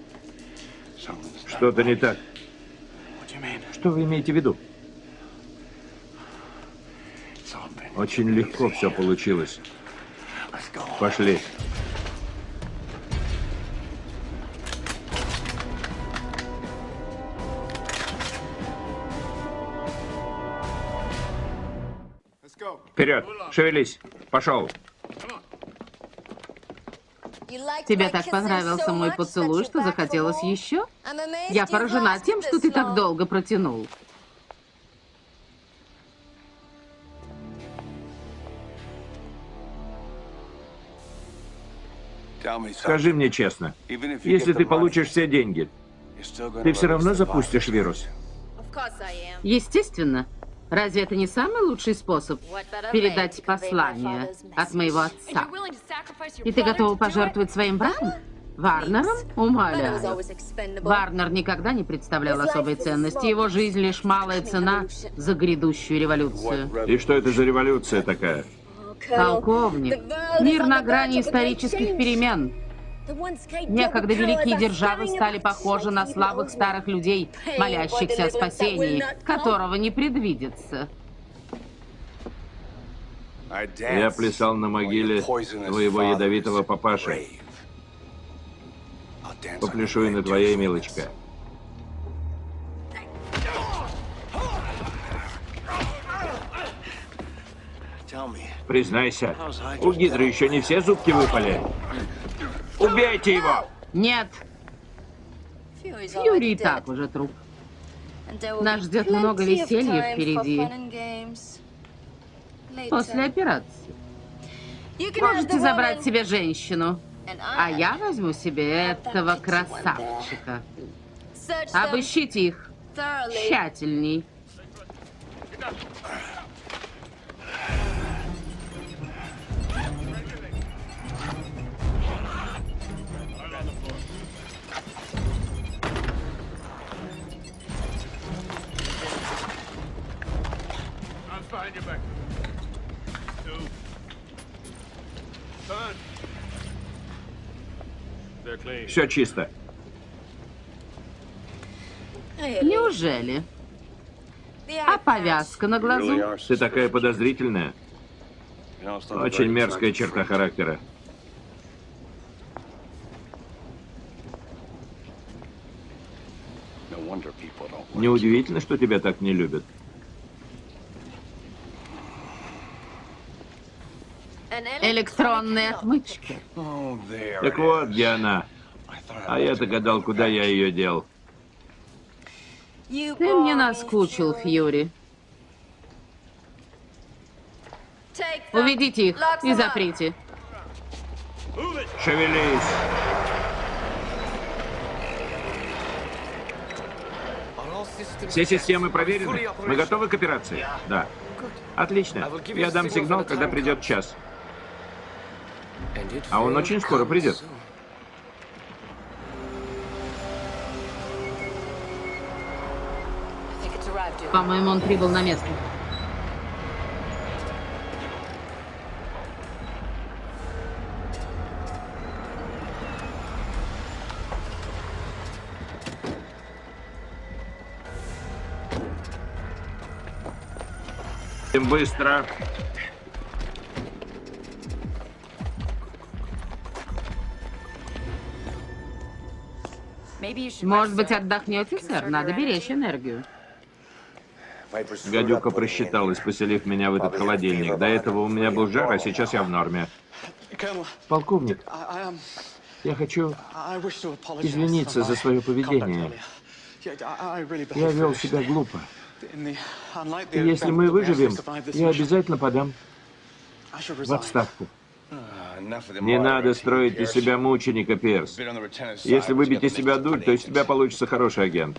что-то не так. Что вы имеете в виду? Очень легко все получилось. Пошли. Вперед! Шевелись! Пошел! Тебе так понравился мой поцелуй, что захотелось еще? Я поражена тем, что ты так долго протянул. Скажи мне честно, если ты получишь все деньги, ты все равно запустишь вирус? Естественно. Разве это не самый лучший способ передать послание от моего отца? И ты готова пожертвовать своим братом? Варнером? Умоляю. Варнер никогда не представлял особой ценности. Его жизнь лишь малая цена за грядущую революцию. И что это за революция такая? Полковник, мир на грани исторических перемен. Некогда великие державы стали похожи на слабых старых людей, молящихся о спасении, которого не предвидится. Я плясал на могиле твоего ядовитого папаши. Попляшу и на твоей, милочка. Признайся, у Гидры еще не все зубки выпали. Убейте его! Нет, Фьюри и так уже труп. Нас ждет много веселья впереди. После операции. Можете забрать себе женщину, а я возьму себе этого красавчика. Обыщите их тщательней. Behind your back. Two. Turn. They're clean. Все чисто. Неужели? А повязка на глазу? Ты такая подозрительная. Очень мерзкая черта характера. Неудивительно, что тебя так не любят. Электронные отмычки. Так вот, где она. А я-то гадал, куда я ее дел. Ты мне наскучил, Фьюри. Уведите их и заприте. Шевелись. Все системы проверены? Мы готовы к операции? Да. Отлично. Я дам сигнал, когда придет час. А он очень скоро придет. По-моему, он прибыл на место. Быстро. Может быть, отдохнете, сэр? Надо беречь энергию. Гадюка просчиталась, поселив меня в этот холодильник. До этого у меня был жар, а сейчас я в норме. Полковник, я хочу извиниться за свое поведение. Я вел себя глупо. И если мы выживем, я обязательно подам в отставку. Не надо строить из себя мученика, Перс. Если выбить из себя дуль, то из тебя получится хороший агент.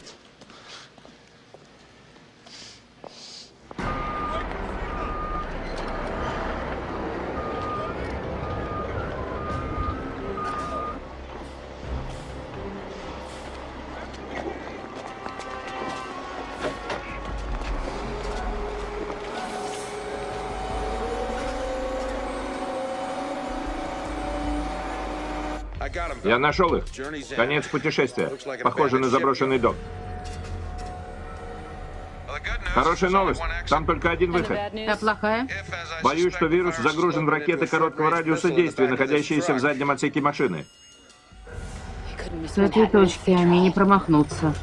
Я нашел их. Конец путешествия. Похоже на заброшенный дом. Хорошая новость. Там только один выход. А плохая? Боюсь, что вирус загружен в ракеты короткого радиуса действия, находящиеся в заднем отсеке машины. С этой точки они не промахнутся.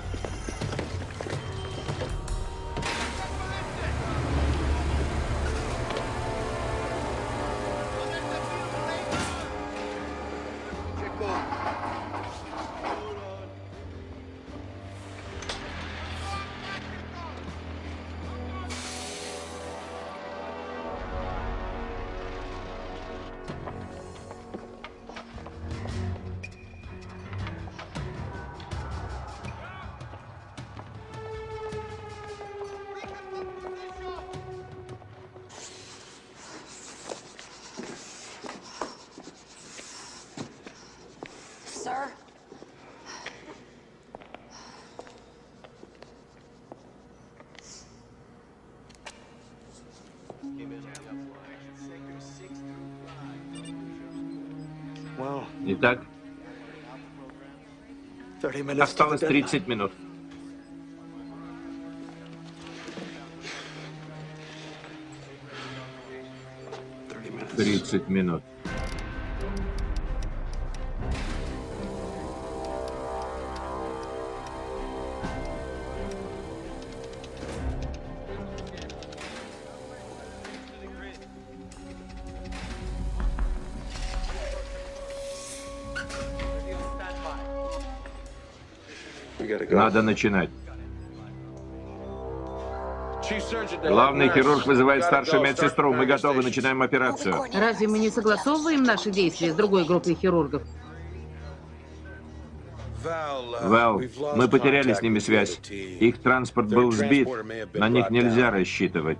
Осталось 30 минут. Тридцать минут. Надо начинать. Главный хирург вызывает старшую медсестру. Мы готовы, начинаем операцию. Разве мы не согласовываем наши действия с другой группой хирургов? Вэл, мы потеряли с ними связь. Их транспорт был сбит. На них нельзя рассчитывать.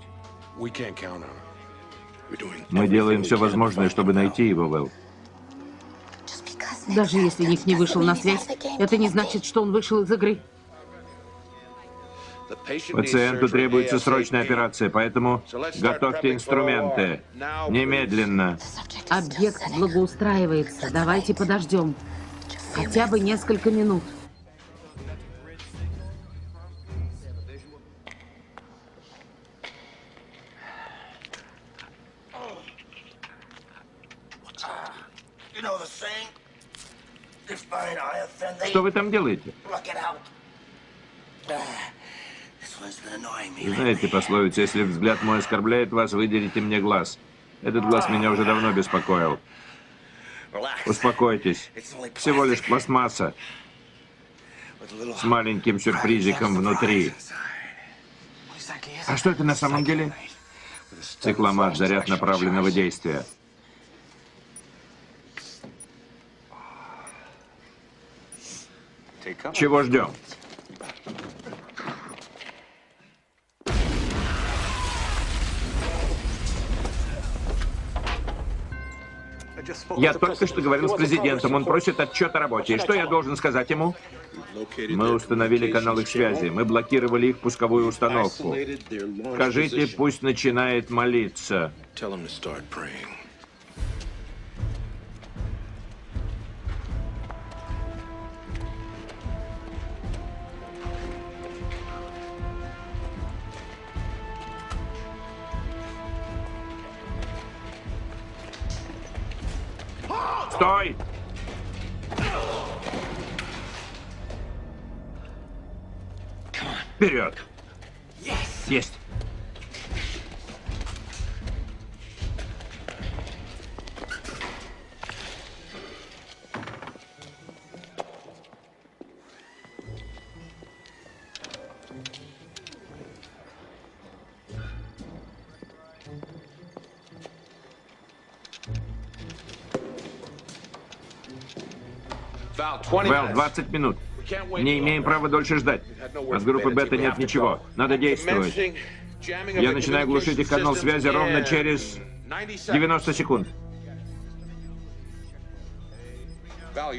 Мы делаем все возможное, чтобы найти его, Вэл. Даже если Ник не вышел на связь, это не значит, что он вышел из игры. Пациенту требуется срочная операция, поэтому готовьте инструменты. Немедленно. Объект благоустраивается. Давайте подождем. Хотя бы несколько минут. Делаете? Знаете пословицу, если взгляд мой оскорбляет вас, выдерите мне глаз. Этот глаз меня уже давно беспокоил. Успокойтесь. Всего лишь пластмасса с маленьким сюрпризиком внутри. А что это на самом деле? Цикломат, заряд направленного действия. Чего ждем? Я только что говорил с президентом. Он просит отчет о работе. И что я должен сказать ему? Мы установили канал их связи. Мы блокировали их пусковую установку. Скажите, пусть начинает молиться. Стой! Вперед! Есть! Вэл, 20 минут. Не имеем права дольше ждать. От группы Бета нет ничего. Надо действовать. Я начинаю глушить их канал связи ровно через 90 секунд.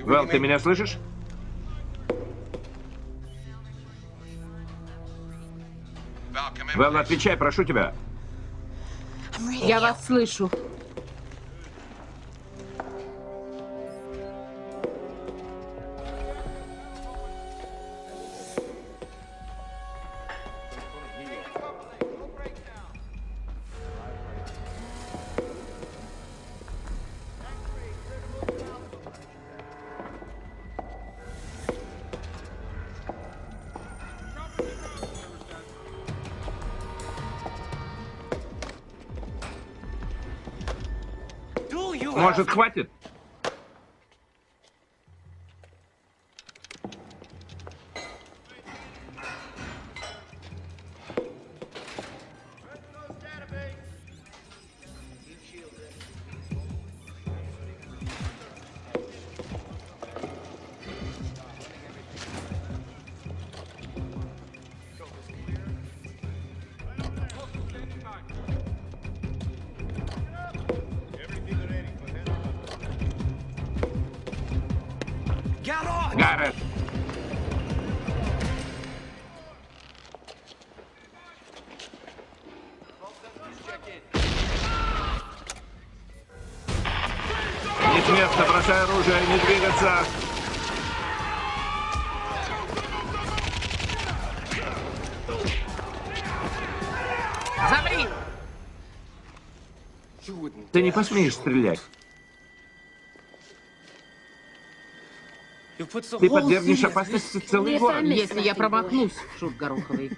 Вэл, ты меня слышишь? Вэл, отвечай, прошу тебя. Я вас слышу. Может, хватит? Ты не посмеешь стрелять. Ты подвергнешь опасности целый город. Если я промахнусь, шут Гороховый.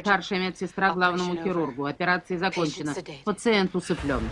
Старшая медсестра главному хирургу. Операция закончена. Пациент усыплен.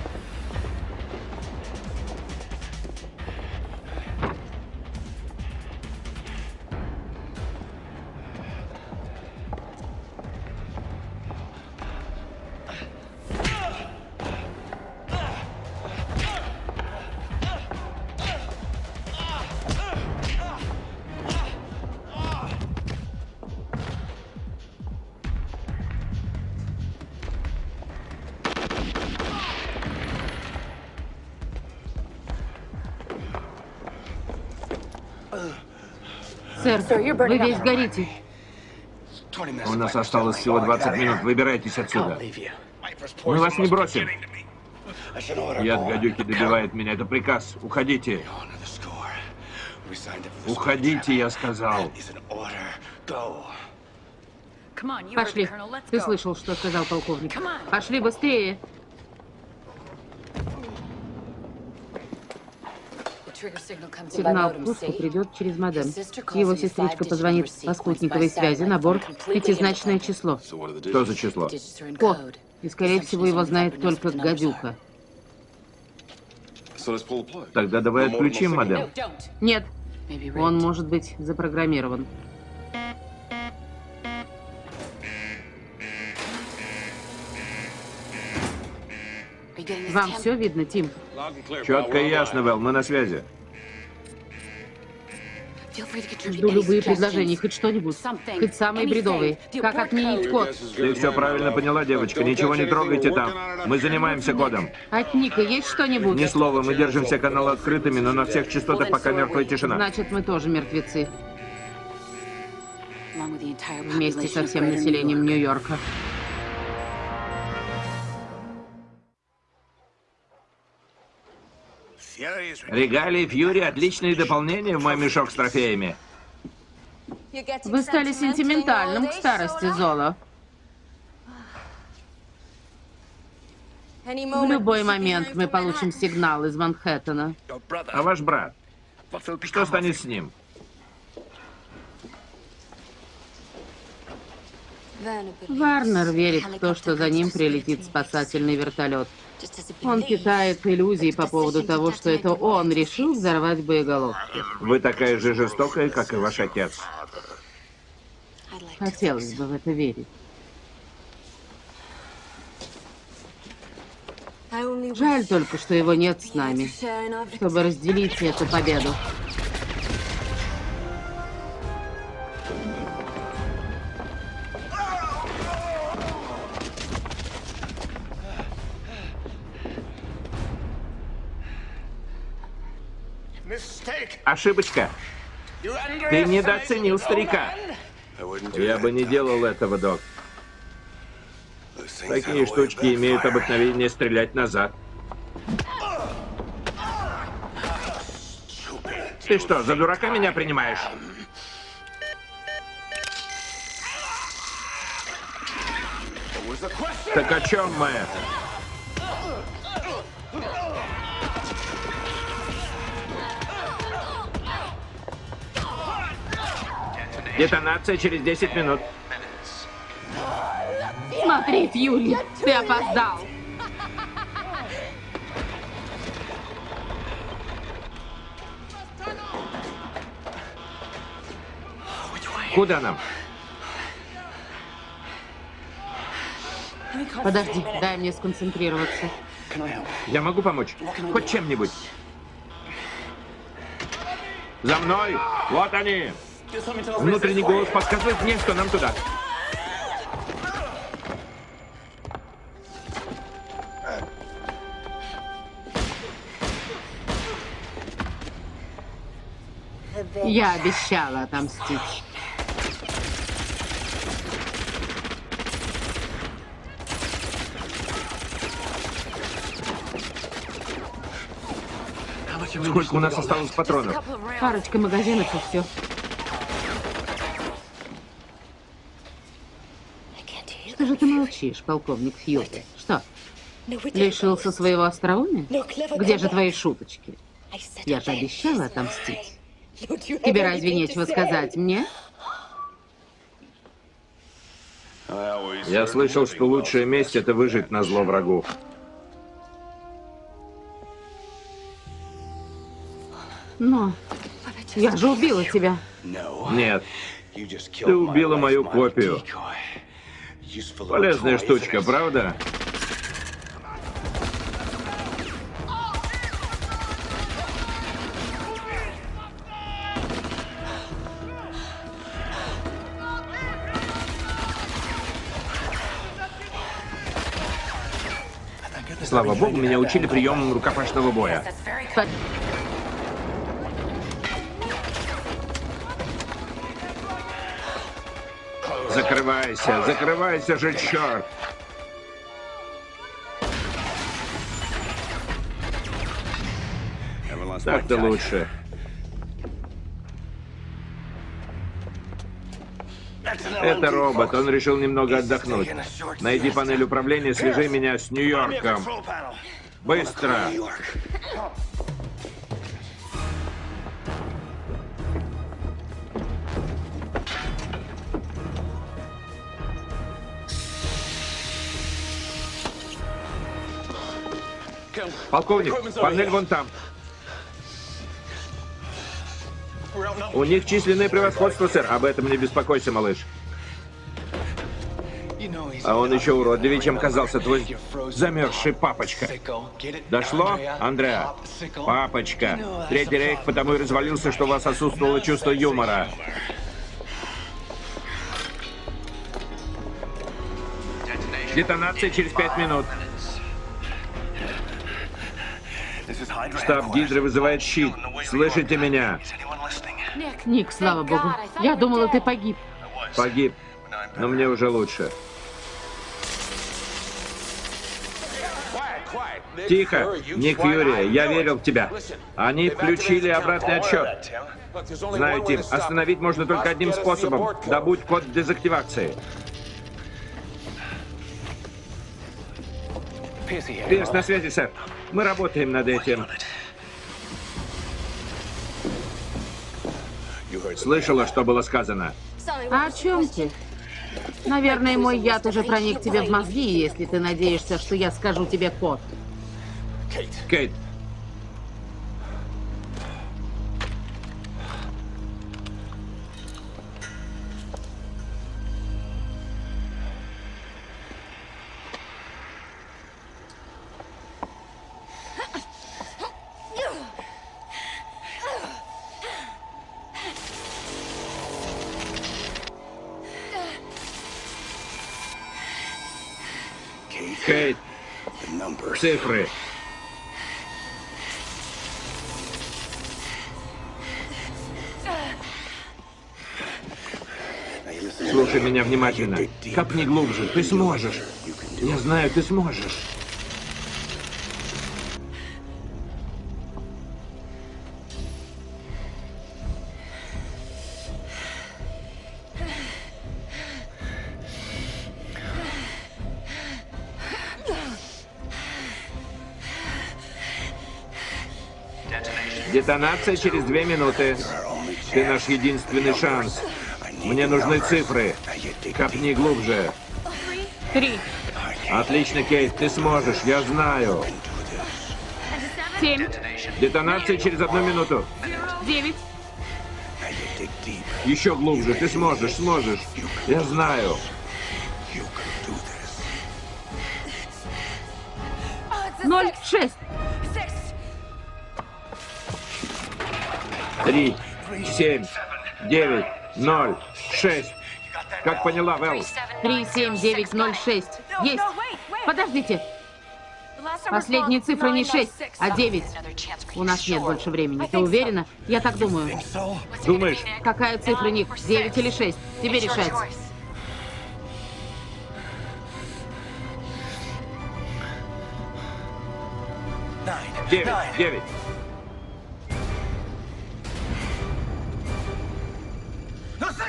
Вы весь горите. У нас осталось всего 20 минут. Выбирайтесь отсюда. Мы вас не бросим. Яд гадюки добивает меня. Это приказ. Уходите. Уходите, я сказал. Пошли. Ты слышал, что сказал полковник. Пошли быстрее. Сигнал к пуску придет через модем. Его сестричка позвонит по спутниковой связи на борт пятизначное число. Что за число? Код. И, скорее всего, его знает только гадюка. Тогда давай отключим модем. Нет, он может быть запрограммирован. Вам все видно, Тим? Четко и ясно, Вэл, мы на связи. Жду любые предложения, хоть что-нибудь. Хоть самые бредовые. Как отменить код? Ты все правильно поняла, девочка. Ничего не трогайте там. Мы занимаемся кодом. От Ника есть что-нибудь? Ни слова, мы держим все каналы открытыми, но на всех частотах пока мертвая тишина. Значит, мы тоже мертвецы. Вместе со всем населением Нью-Йорка. Регалии Фьюри – отличные дополнения в мой мешок с трофеями. Вы стали сентиментальным к старости, Золо. В любой момент мы получим сигнал из Манхэттена. А ваш брат? Что станет с ним? Варнер верит в то, что за ним прилетит спасательный вертолет. Он питает иллюзии по поводу того, что это он решил взорвать боеголовки. Вы такая же жестокая, как и ваш отец. Хотелось бы в это верить. Жаль только, что его нет с нами, чтобы разделить эту победу. Ошибочка. Ты недооценил старика. Я бы не делал этого, док. Такие штучки имеют обыкновение стрелять назад. Ты что, за дурака меня принимаешь? Так о чем мы? Детонация через 10 минут. Смотри, Фьюри, ты опоздал. Куда нам? Подожди, дай мне сконцентрироваться. Я могу помочь? Хоть чем-нибудь. За мной! Вот они! Внутренний голос подсказывает мне, что нам туда. Я обещала отомстить. Сколько у нас осталось патронов? Парочка магазинов и все. Что же ты молчишь, полковник Фьюри? Что, лишился своего остроумия? Где же твои шуточки? Я же обещала отомстить. Тебе разве нечего сказать мне? Я слышал, что лучшая месть — это выжить на зло врагу. Но я же убила тебя. Нет, ты убила мою копию. Полезная штучка, правда? Слава богу, меня учили приемам рукопашного боя. Закрывайся, закрывайся же, черт! Так-то лучше. Это робот, он решил немного отдохнуть. Найди панель управления, свяжи меня с Нью-Йорком. Быстро! Полковник, панель вон там. У них численное превосходство, сэр. Об этом не беспокойся, малыш. А он еще уродливее, чем казался твой замерзший папочка. Дошло, Андреа? Папочка. Третий рейх потому и развалился, что у вас отсутствовало чувство юмора. Детонация через пять минут. Штаб Гидры вызывает щит. Слышите меня? Ник, слава богу. Я думала, ты погиб. Погиб. Но мне уже лучше. Тихо, Ник Фьюри, я верил в тебя. Они включили обратный отсчет. Знаю, Тим, остановить можно только одним способом. Добудь код дезактивации. Пирс на связи, сэр. Мы работаем над этим. Слышала, что было сказано? А о чем ты? Наверное, мой яд уже проник тебе в мозги, если ты надеешься, что я скажу тебе код. Кейт, цифры. Слушай меня внимательно. Копни глубже. Ты сможешь. Я знаю, ты сможешь. Детонация через две минуты. Ты наш единственный шанс. Мне нужны цифры. Копни глубже. Три, Отлично, Кейт, ты сможешь, я знаю. семь, Детонация через одну минуту. девять, Еще глубже, ты сможешь, сможешь. Я знаю. Три, семь, девять, ноль, шесть. Как поняла, Вэл? Три, семь, девять, ноль, шесть. Есть. Подождите. Последние цифры не 6, а 9. У нас нет больше времени. Ты уверена? Я так думаю. Думаешь? Какая цифра, Ник? 9 или 6? Тебе решать. Девять, девять.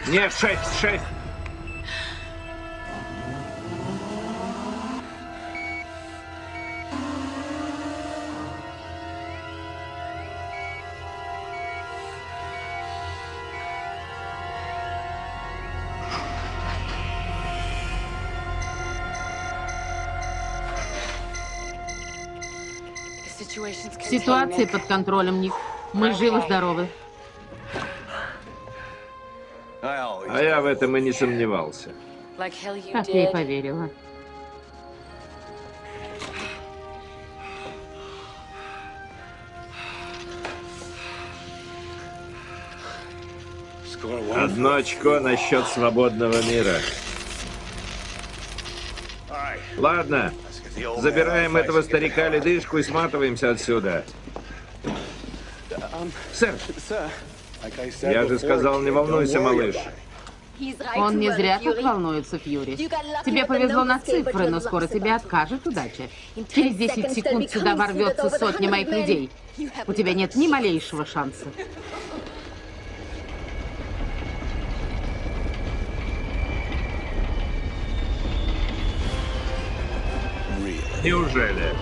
Нет, шесть, шесть. Ситуация под контролем, Ник. Мы живы-здоровы. Я в этом и не сомневался. Так я и поверила. Одно очко насчет свободного мира. Ладно, забираем этого старика ледышку и сматываемся отсюда. Сэр, я же сказал, не волнуйся, малыш. Он не зря так волнуется, Фьюри. Тебе повезло на цифры, но скоро тебе откажет удача. Через 10 секунд сюда ворвется сотня моих людей. У тебя нет ни малейшего шанса. Неужели?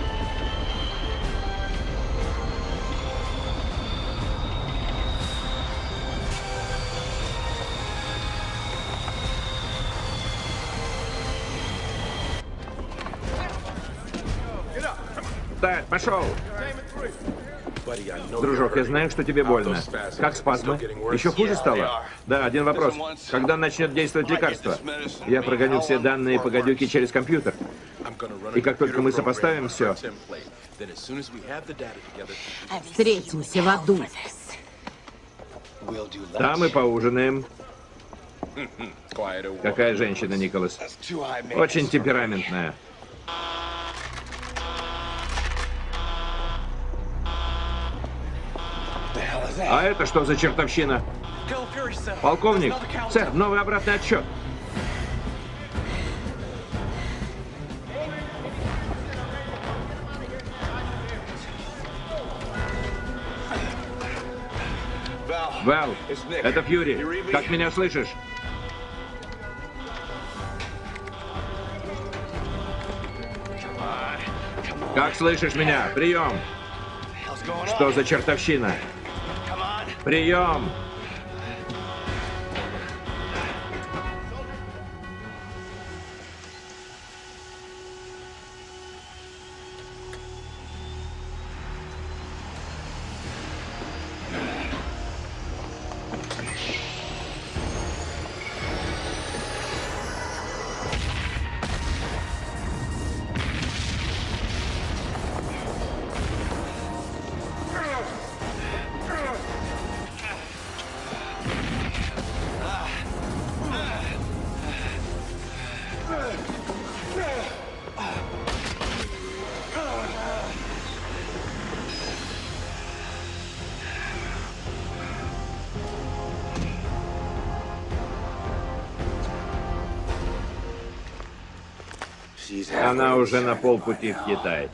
Пошел. Дружок, я знаю, что тебе больно. Как спазмы? Еще хуже стало? Да, один вопрос. Когда начнет действовать лекарство? Я прогоню все данные по гадюке через компьютер. И как только мы сопоставим все, Встретимся в аду. Там и поужинаем. Какая женщина, Николас? Очень темпераментная. А это что за чертовщина? Полковник, сэр, новый обратный отсчет. Вэл, это Фьюри. Как меня слышишь? Как слышишь меня? Прием. Что за чертовщина? Прием. Она уже на полпути в Китай.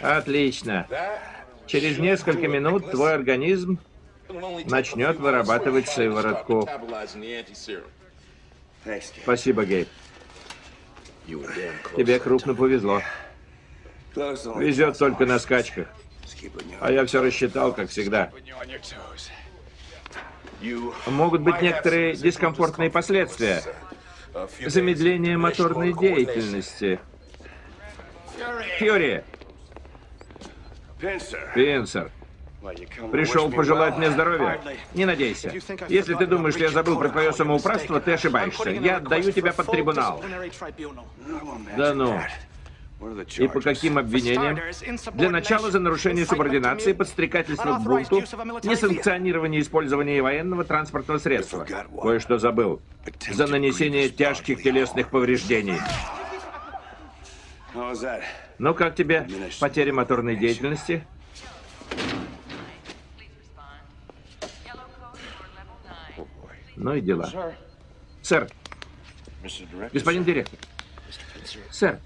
Отлично. Через несколько минут твой организм начнет вырабатывать сыворотку. Спасибо, Гейб. Тебе крупно повезло. Везет только на скачках. А я все рассчитал, как всегда. Могут быть некоторые дискомфортные последствия. Замедление моторной деятельности. Фьюри! Пинсер, пришел пожелать мне здоровья? Не надейся. Если ты думаешь, что я забыл про твое самоуправство, ты ошибаешься. Я отдаю тебя под трибунал. Да ну. И по каким обвинениям? Для начала за нарушение субординации, подстрекательство к бунту, несанкционирование использования военного транспортного средства. Кое-что забыл. За нанесение тяжких телесных повреждений. Ну, как тебе потеря моторной деятельности? Ну и дела. Сэр, господин директор. Сэр,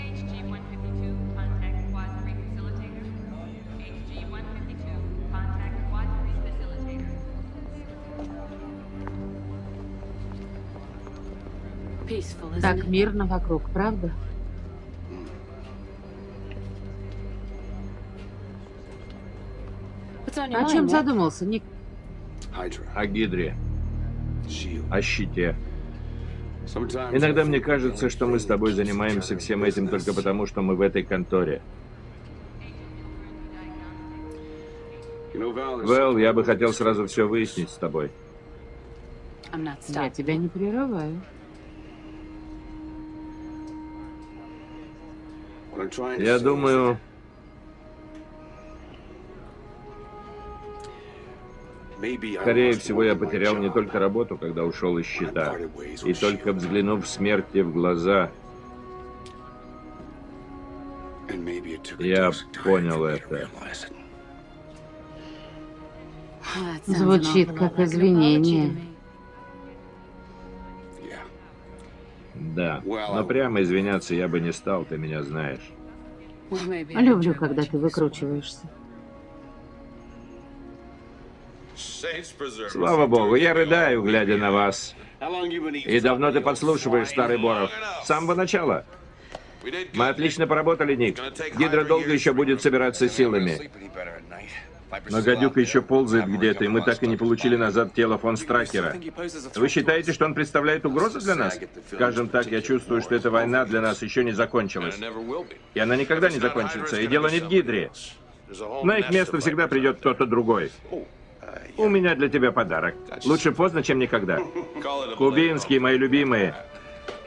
HG-152, contact Quad 3 facilitator. HG-152, contact Quad 3 facilitator. Peaceful, isn't Так мирно вокруг, правда? О чем задумался, Ник? о Гидре, о щите. Иногда мне кажется, что мы с тобой занимаемся всем этим только потому, что мы в этой конторе. Вэл, я бы хотел сразу все выяснить с тобой. Я тебя не прерываю. Я думаю, скорее всего, я потерял не только работу, когда ушел из щита, и только взглянув смерти в глаза, я понял это. Звучит как извинение. Да, но прямо извиняться я бы не стал, ты меня знаешь. Люблю, когда ты выкручиваешься. Слава богу, я рыдаю, глядя на вас. И давно ты подслушиваешь, старый Боров? С самого начала. Мы отлично поработали, Ник. Гидра долго еще будет собираться силами. Но гадюка еще ползает где-то, и мы так и не получили назад тело фон Стракера. Вы считаете, что он представляет угрозу для нас? Скажем так, я чувствую, что эта война для нас еще не закончилась. И она никогда не закончится. И дело не в Гидре. На их место всегда придет кто-то другой. У меня для тебя подарок. Лучше поздно, чем никогда. Кубинские, мои любимые.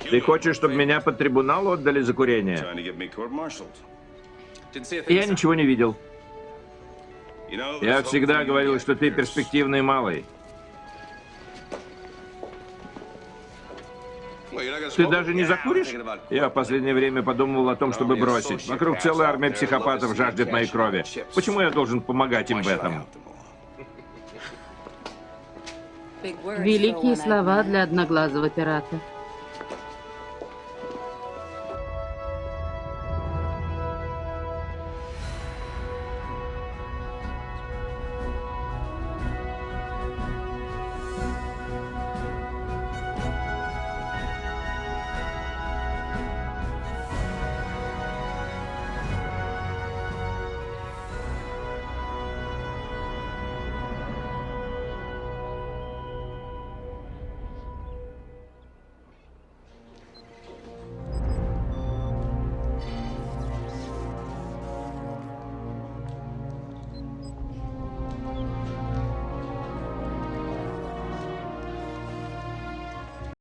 Ты хочешь, чтобы меня под трибунал отдали за курение? Я ничего не видел. Я всегда говорил, что ты перспективный малый. Ты даже не закуришь? Я в последнее время подумывал о том, чтобы бросить. Вокруг целая армия психопатов жаждет моей крови. Почему я должен помогать им в этом? Великие слова для одноглазого пирата.